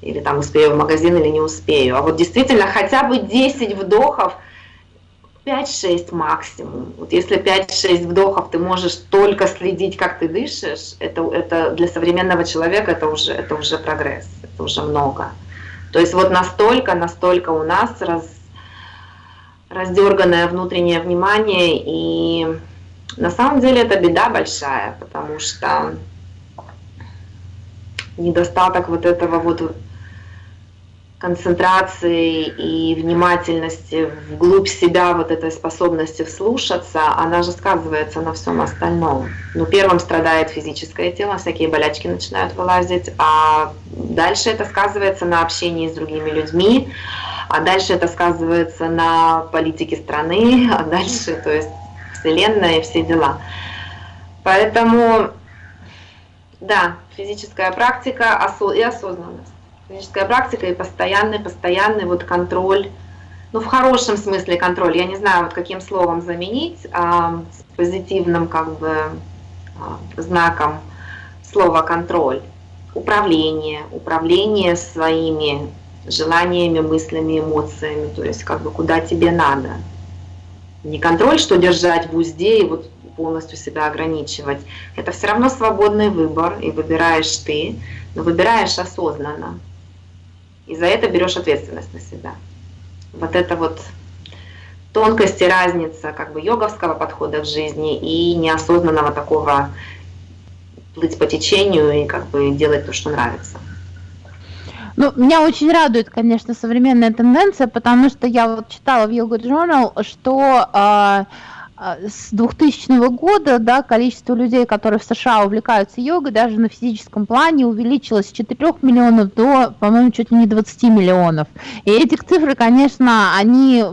Или там успею в магазин или не успею. А вот действительно хотя бы 10 вдохов – 5-6 максимум. Вот если 5-6 вдохов ты можешь только следить, как ты дышишь, это, это для современного человека это уже, это уже прогресс, это уже много. То есть вот настолько, настолько у нас раз, раздерганное внутреннее внимание, и на самом деле это беда большая, потому что недостаток вот этого вот концентрации и внимательности вглубь себя, вот этой способности вслушаться, она же сказывается на всем остальном. Ну, первым страдает физическое тело, всякие болячки начинают вылазить, а дальше это сказывается на общении с другими людьми, а дальше это сказывается на политике страны, а дальше, то есть Вселенная и все дела. Поэтому, да, физическая практика и осознанность физическая практика и постоянный, постоянный вот контроль, ну в хорошем смысле контроль, я не знаю вот каким словом заменить, а, с позитивным как бы а, знаком слова контроль, управление, управление своими желаниями, мыслями, эмоциями, то есть как бы куда тебе надо. Не контроль, что держать в узде и вот полностью себя ограничивать. Это все равно свободный выбор, и выбираешь ты, но выбираешь осознанно. И за это берешь ответственность на себя. Вот это вот тонкость и разница как бы йоговского подхода в жизни и неосознанного такого плыть по течению и как бы делать то, что нравится. Ну, меня очень радует, конечно, современная тенденция, потому что я вот читала в Yoga Journal, что э, с 2000 года да, количество людей, которые в США увлекаются йогой, даже на физическом плане увеличилось с 4 миллионов до, по-моему, чуть ли не 20 миллионов. И эти цифры, конечно, они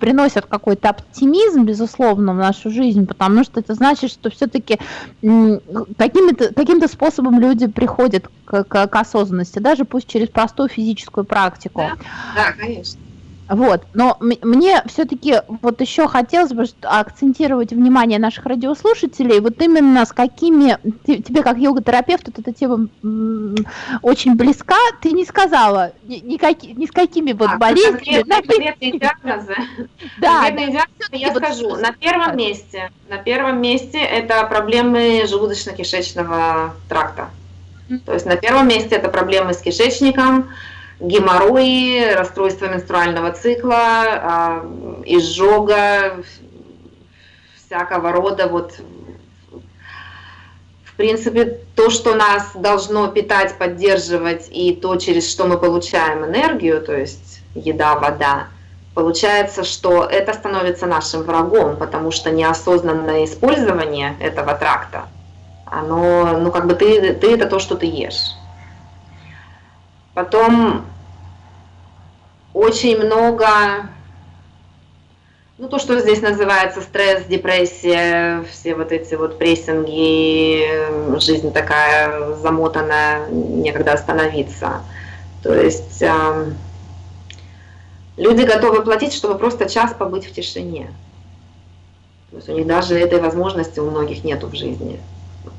приносят какой-то оптимизм, безусловно, в нашу жизнь, потому что это значит, что все-таки каким-то каким способом люди приходят к, к, к осознанности, даже пусть через простую физическую практику. Да, да конечно. Вот, но мне все-таки вот еще хотелось бы акцентировать внимание наших радиослушателей, вот именно с какими, тебе как йога-терапевту эта тема очень близка, ты не сказала ни, ни, с какими вот а, болезнями. Конкретные <laughs> диагнозы. <laughs> Да, диагнозы, я скажу, на первом месте, на первом месте это проблемы желудочно-кишечного тракта. То есть на первом месте это проблемы с кишечником, геморрои, расстройство менструального цикла, а, изжога, всякого рода вот в принципе, то, что нас должно питать, поддерживать, и то, через что мы получаем энергию, то есть еда, вода, получается, что это становится нашим врагом, потому что неосознанное использование этого тракта, оно, ну как бы ты, ты это то, что ты ешь. Потом очень много, ну то, что здесь называется стресс, депрессия, все вот эти вот прессинги, жизнь такая замотанная, некогда остановиться. То есть э, люди готовы платить, чтобы просто час побыть в тишине. То есть у них даже этой возможности у многих нету в жизни. Вот.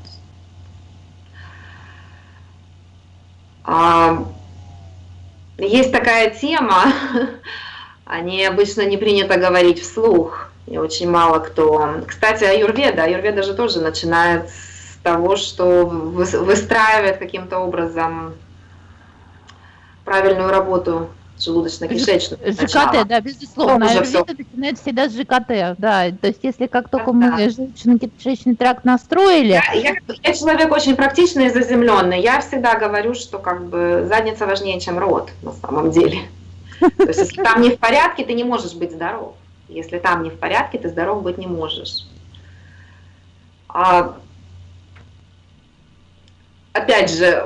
А, есть такая тема, <laughs> о ней обычно не принято говорить вслух, и очень мало кто. Кстати, аюрведа, аюрведа же тоже начинает с того, что выстраивает каким-то образом правильную работу желудочно-кишечную. ЖКТ, да, безусловно. Аюрведа начинает всегда с ЖКТ, да. То есть если как только да, мы да. желудочно-кишечный тракт настроили... Я, я, я человек очень практичный и заземленный. Я всегда говорю, что как бы задница важнее, чем рот на самом деле. <laughs> То есть если там не в порядке, ты не можешь быть здоров. Если там не в порядке, ты здоров быть не можешь. А, опять же,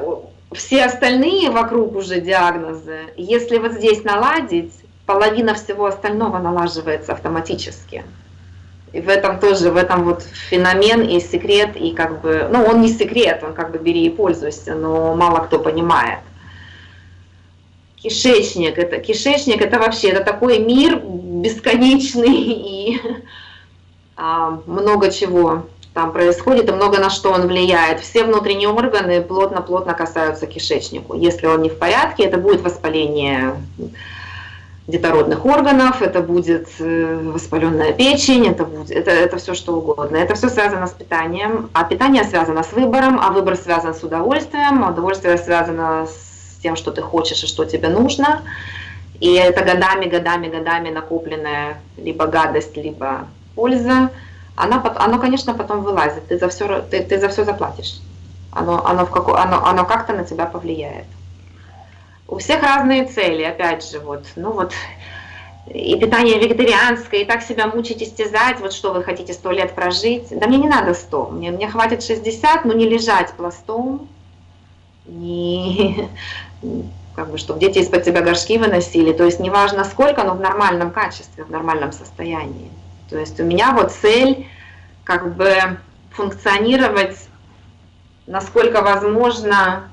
все остальные вокруг уже диагнозы, если вот здесь наладить, половина всего остального налаживается автоматически. И в этом тоже, в этом вот феномен и секрет, и как бы, ну он не секрет, он как бы бери и пользуйся, но мало кто понимает. Кишечник, это, кишечник это вообще, это такой мир бесконечный <laughs> и а, много чего там происходит и много на что он влияет. Все внутренние органы плотно-плотно касаются кишечнику. Если он не в порядке, это будет воспаление детородных органов, это будет э, воспаленная печень, это, будет, это, это все что угодно. Это все связано с питанием, а питание связано с выбором, а выбор связан с удовольствием, а удовольствие связано с тем, что ты хочешь и что тебе нужно. И это годами, годами, годами накопленная либо гадость, либо польза она, оно, конечно, потом вылазит, ты за все, ты, ты за все заплатишь. Оно, оно, оно, оно как-то на тебя повлияет. У всех разные цели, опять же, вот, ну вот, и питание вегетарианское, и так себя мучить, истязать, вот что вы хотите сто лет прожить. Да мне не надо сто, мне, мне хватит 60, но не лежать пластом, не, <laughs> как бы, чтобы дети из-под тебя горшки выносили, то есть неважно сколько, но в нормальном качестве, в нормальном состоянии. То есть у меня вот цель как бы функционировать насколько возможно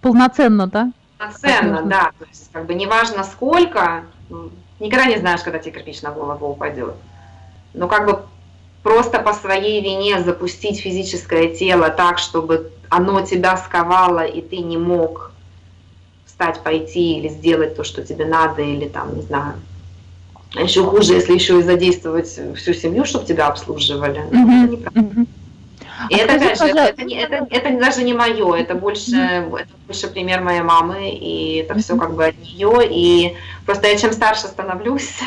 полноценно, да? Полноценно, да. То есть как бы неважно сколько, никогда не знаешь, когда тебе кирпич на голову упадет. Но как бы просто по своей вине запустить физическое тело так, чтобы оно тебя сковало, и ты не мог встать, пойти или сделать то, что тебе надо, или там, не знаю, А еще хуже, если еще и задействовать всю семью, чтобы тебя обслуживали. Mm-hmm. Это mm-hmm. И а это, опять же, это, это, это, даже не мое, это больше, это больше пример моей мамы, и это все как бы от нее. И просто я чем старше становлюсь,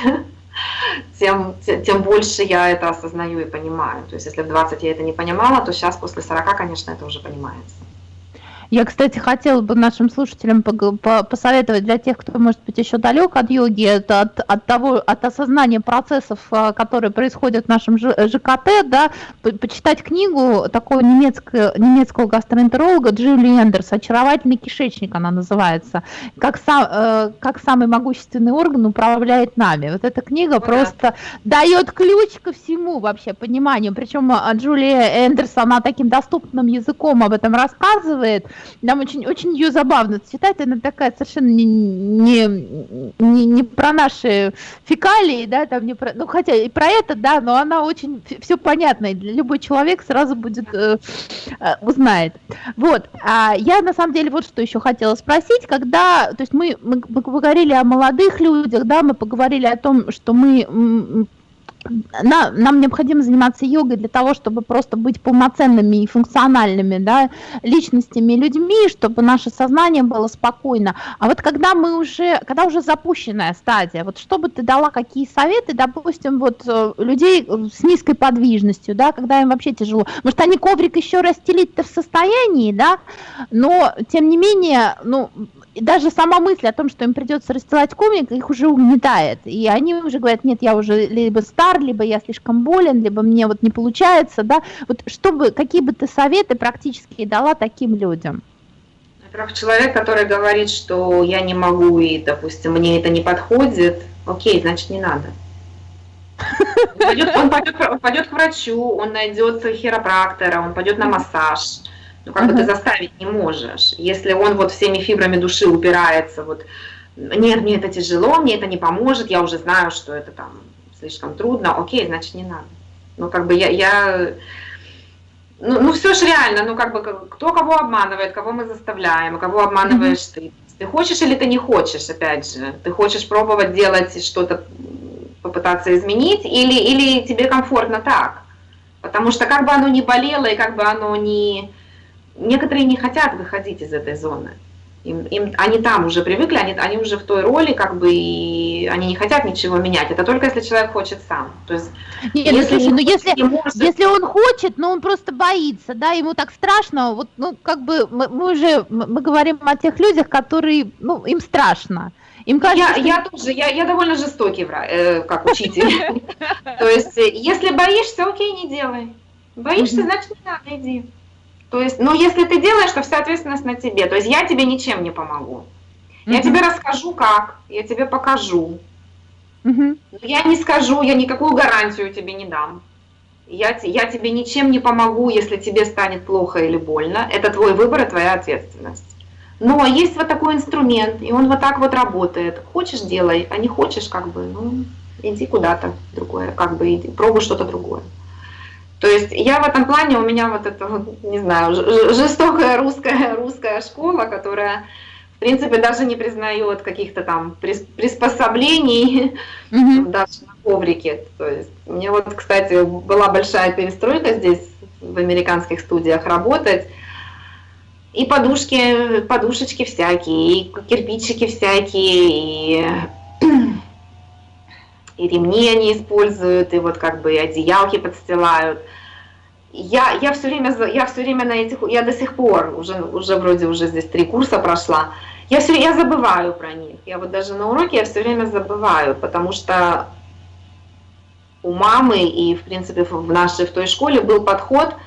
<laughs> тем, тем больше я это осознаю и понимаю. То есть если в 20 я это не понимала, то сейчас после 40, конечно, это уже понимается. Я, кстати, хотела бы нашим слушателям посоветовать для тех, кто, может быть, еще далек от йоги, это от, от того, от осознания процессов, а, которые происходят в нашем ЖКТ, да, почитать книгу такого немецкого, немецкого гастроэнтеролога Джули Эндерс «Очаровательный кишечник» она называется, как, сам, э, как самый могущественный орган управляет нами. Вот эта книга ну, просто да. дает ключ ко всему вообще пониманию, причем а, Джулия Эндерс, она таким доступным языком об этом рассказывает, нам очень, очень ее забавно читать, она такая совершенно не, не, не, не про наши фекалии, да, там не про, ну хотя и про это, да, но она очень все понятно, и любой человек сразу будет э, э, узнает. Вот, а я на самом деле вот что еще хотела спросить, когда, то есть мы, мы поговорили о молодых людях, да, мы поговорили о том, что мы на, нам необходимо заниматься йогой для того, чтобы просто быть полноценными и функциональными да, личностями, людьми, чтобы наше сознание было спокойно. А вот когда мы уже, когда уже запущенная стадия, вот что бы ты дала, какие советы, допустим, вот э, людей с низкой подвижностью, да, когда им вообще тяжело. Может, они коврик еще расстелить-то в состоянии, да, но тем не менее, ну, даже сама мысль о том, что им придется расстилать коврик, их уже угнетает. И они уже говорят, нет, я уже либо стар, либо я слишком болен, либо мне вот не получается, да. Вот чтобы, какие бы ты советы практически дала таким людям? Во-первых, человек, который говорит, что я не могу и, допустим, мне это не подходит, окей, значит, не надо. Он пойдет, он пойдет, он пойдет к врачу, он найдет хиропрактора, он пойдет на массаж ну, как uh-huh. бы ты заставить не можешь. Если он вот всеми фибрами души упирается, вот, нет, мне это тяжело, мне это не поможет, я уже знаю, что это там слишком трудно, окей, значит, не надо. Ну, как бы я, я ну, ну все же реально, ну, как бы, кто кого обманывает, кого мы заставляем, кого обманываешь uh-huh. ты. Ты хочешь или ты не хочешь, опять же, ты хочешь пробовать делать что-то, попытаться изменить, или, или тебе комфортно так. Потому что как бы оно ни болело, и как бы оно ни некоторые не хотят выходить из этой зоны. Им, им, они там уже привыкли, они, они уже в той роли, как бы, и они не хотят ничего менять. Это только если человек хочет сам. То есть, Нет, ну, если, слушай, ну если, может... если он хочет, но он просто боится, да, ему так страшно, вот, ну, как бы, мы, мы уже, мы говорим о тех людях, которые, ну, им страшно. Им кажется, я, что... я тоже, я, я довольно жестокий, э, как учитель. <laughs> То есть, если боишься, окей, не делай. Боишься, значит, не надо, иди. То есть, ну, если ты делаешь, то вся ответственность на тебе. То есть я тебе ничем не помогу. Я тебе расскажу, как, я тебе покажу. Mm-hmm. Я не скажу, я никакую гарантию тебе не дам. Я, я тебе ничем не помогу, если тебе станет плохо или больно. Это твой выбор и твоя ответственность. Но есть вот такой инструмент, и он вот так вот работает. Хочешь – делай, а не хочешь – как бы, ну, иди куда-то другое, как бы, иди, пробуй что-то другое. То есть я в этом плане, у меня вот это, вот, не знаю, жестокая русская, <laughs> русская школа, которая, в принципе, даже не признает каких-то там приспособлений <laughs> mm-hmm. даже на коврике. То есть мне вот, кстати, была большая перестройка здесь, в американских студиях работать. И подушки, подушечки всякие, и кирпичики всякие, и <clears throat> и ремни они используют, и вот как бы и одеялки подстилают. Я, я все время, я все время на этих, я до сих пор, уже, уже вроде уже здесь три курса прошла, я все я забываю про них. Я вот даже на уроке я все время забываю, потому что у мамы и, в принципе, в нашей, в той школе был подход –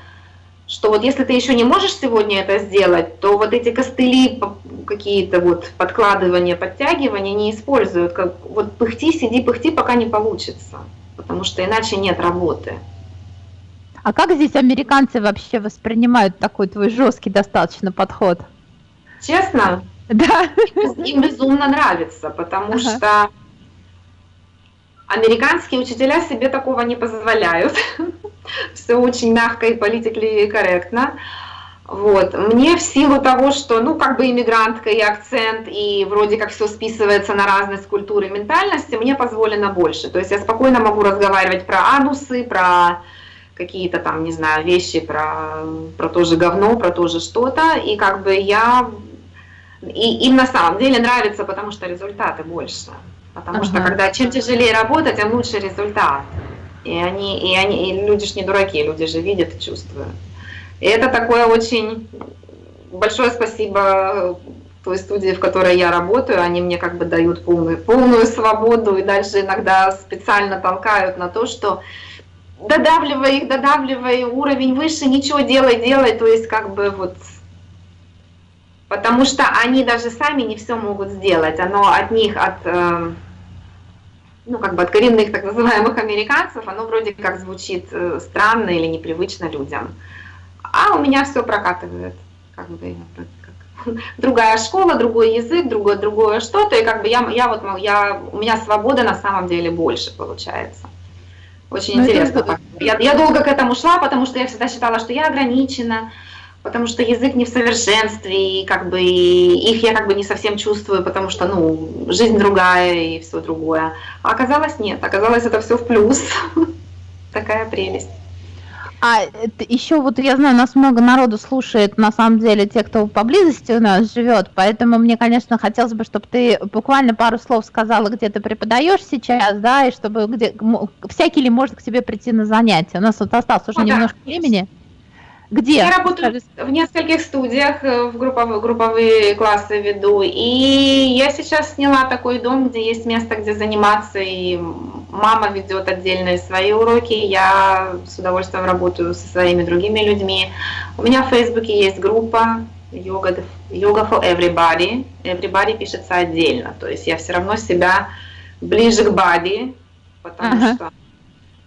что вот если ты еще не можешь сегодня это сделать, то вот эти костыли, какие-то вот подкладывания, подтягивания не используют. Как вот пыхти, сиди, пыхти, пока не получится, потому что иначе нет работы. А как здесь американцы вообще воспринимают такой твой жесткий достаточно подход? Честно? Да. Им безумно нравится, потому ага. что Американские учителя себе такого не позволяют. Все очень мягко и политикли корректно. Вот. Мне в силу того, что, ну, как бы иммигрантка и акцент, и вроде как все списывается на разность культуры и ментальности, мне позволено больше. То есть я спокойно могу разговаривать про анусы, про какие-то там, не знаю, вещи, про, про то же говно, про то же что-то, и как бы я... И им на самом деле нравится, потому что результаты больше. Потому ага. что когда чем тяжелее работать, тем лучше результат. И они, и они, и люди же не дураки, люди же видят и чувствуют. И это такое очень большое спасибо той студии, в которой я работаю, они мне как бы дают полную, полную свободу и дальше иногда специально толкают на то, что додавливай их, додавливай уровень выше, ничего делай, делай, то есть как бы вот потому что они даже сами не все могут сделать, оно от них, от, э, ну, как бы от коренных так называемых американцев, оно вроде как звучит э, странно или непривычно людям. А у меня все прокатывает, как бы, как, <laughs> другая школа, другой язык, другое, другое что-то, и как бы я, я вот, я, у меня свобода на самом деле больше получается. Очень Но ну, интересно. Это... Я, я долго к этому шла, потому что я всегда считала, что я ограничена, потому что язык не в совершенстве, и как бы их я как бы не совсем чувствую, потому что, ну, жизнь другая и все другое. А оказалось нет, оказалось это все в плюс. <laughs> Такая прелесть. А еще вот я знаю, нас много народу слушает, на самом деле, те, кто поблизости у нас живет, поэтому мне, конечно, хотелось бы, чтобы ты буквально пару слов сказала, где ты преподаешь сейчас, да, и чтобы где всякий ли может к тебе прийти на занятия. У нас вот осталось уже ну, немножко да. времени. Где? Я работаю в нескольких студиях, э, в групповые, групповые классы веду. И я сейчас сняла такой дом, где есть место, где заниматься, и мама ведет отдельные свои уроки. Я с удовольствием работаю со своими другими людьми. У меня в Фейсбуке есть группа йога, йога for everybody. Everybody пишется отдельно. То есть я все равно себя ближе к body, потому ага. что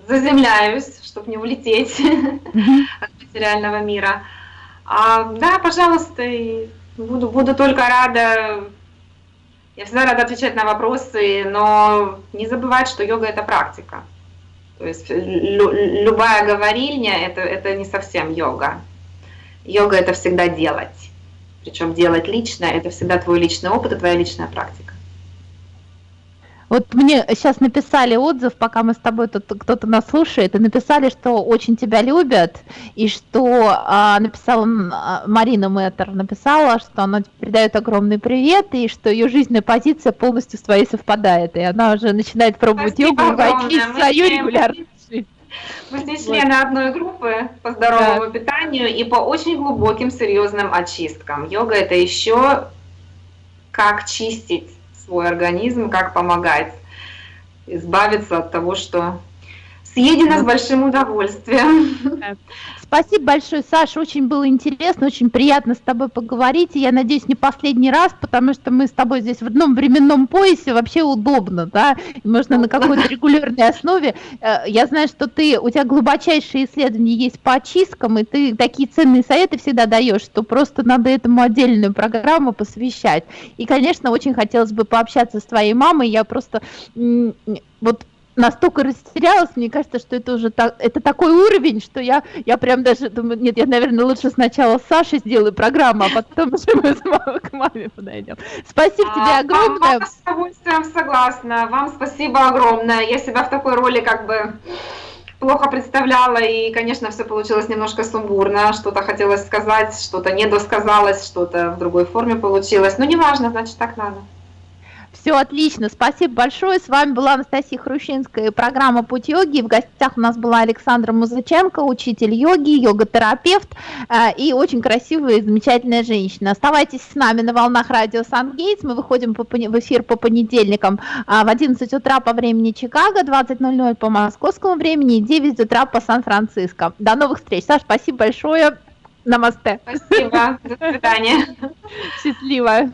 заземляюсь, чтобы не улететь <laughs> от материального мира. А, да, пожалуйста, буду, буду только рада. Я всегда рада отвечать на вопросы, но не забывать, что йога это практика. То есть лю, любая говорильня это, это не совсем йога. Йога это всегда делать. Причем делать лично, это всегда твой личный опыт и твоя личная практика. Вот мне сейчас написали отзыв, пока мы с тобой тут кто-то нас слушает, и написали, что очень тебя любят, и что а, написала Марина Мэтр, написала, что она передает огромный привет, и что ее жизненная позиция полностью с твоей совпадает, и она уже начинает пробовать Спасибо йогу и войти в свою регулярную мы здесь члены одной группы по здоровому да. питанию и по очень глубоким, серьезным очисткам. Йога это еще как чистить свой организм, как помогать избавиться от того, что съедено с большим удовольствием. Спасибо большое, Саша, очень было интересно, очень приятно с тобой поговорить, и я надеюсь, не последний раз, потому что мы с тобой здесь в одном временном поясе, вообще удобно, да, и можно на какой-то регулярной основе. Э, я знаю, что ты, у тебя глубочайшие исследования есть по очисткам, и ты такие ценные советы всегда даешь, что просто надо этому отдельную программу посвящать. И, конечно, очень хотелось бы пообщаться с твоей мамой, я просто вот настолько растерялась, мне кажется, что это уже так, это такой уровень, что я, я прям даже думаю, нет, я, наверное, лучше сначала с Сашей сделаю программу, а потом уже мы с мамой к маме подойдем. Спасибо а, тебе огромное. Вам, с удовольствием согласна. Вам спасибо огромное. Я себя в такой роли как бы плохо представляла, и, конечно, все получилось немножко сумбурно. Что-то хотелось сказать, что-то не досказалось, что-то в другой форме получилось. Но неважно, значит, так надо. Все отлично, спасибо большое. С вами была Анастасия Хрущинская, программа «Путь йоги». В гостях у нас была Александра Музыченко, учитель йоги, йога-терапевт э, и очень красивая и замечательная женщина. Оставайтесь с нами на волнах радио Сан-Гейтс. Мы выходим по, в эфир по понедельникам а, в 11 утра по времени Чикаго, 20.00 по московскому времени и 9 утра по Сан-Франциско. До новых встреч. Саш, спасибо большое. Намасте. Спасибо. До свидания. Счастливо.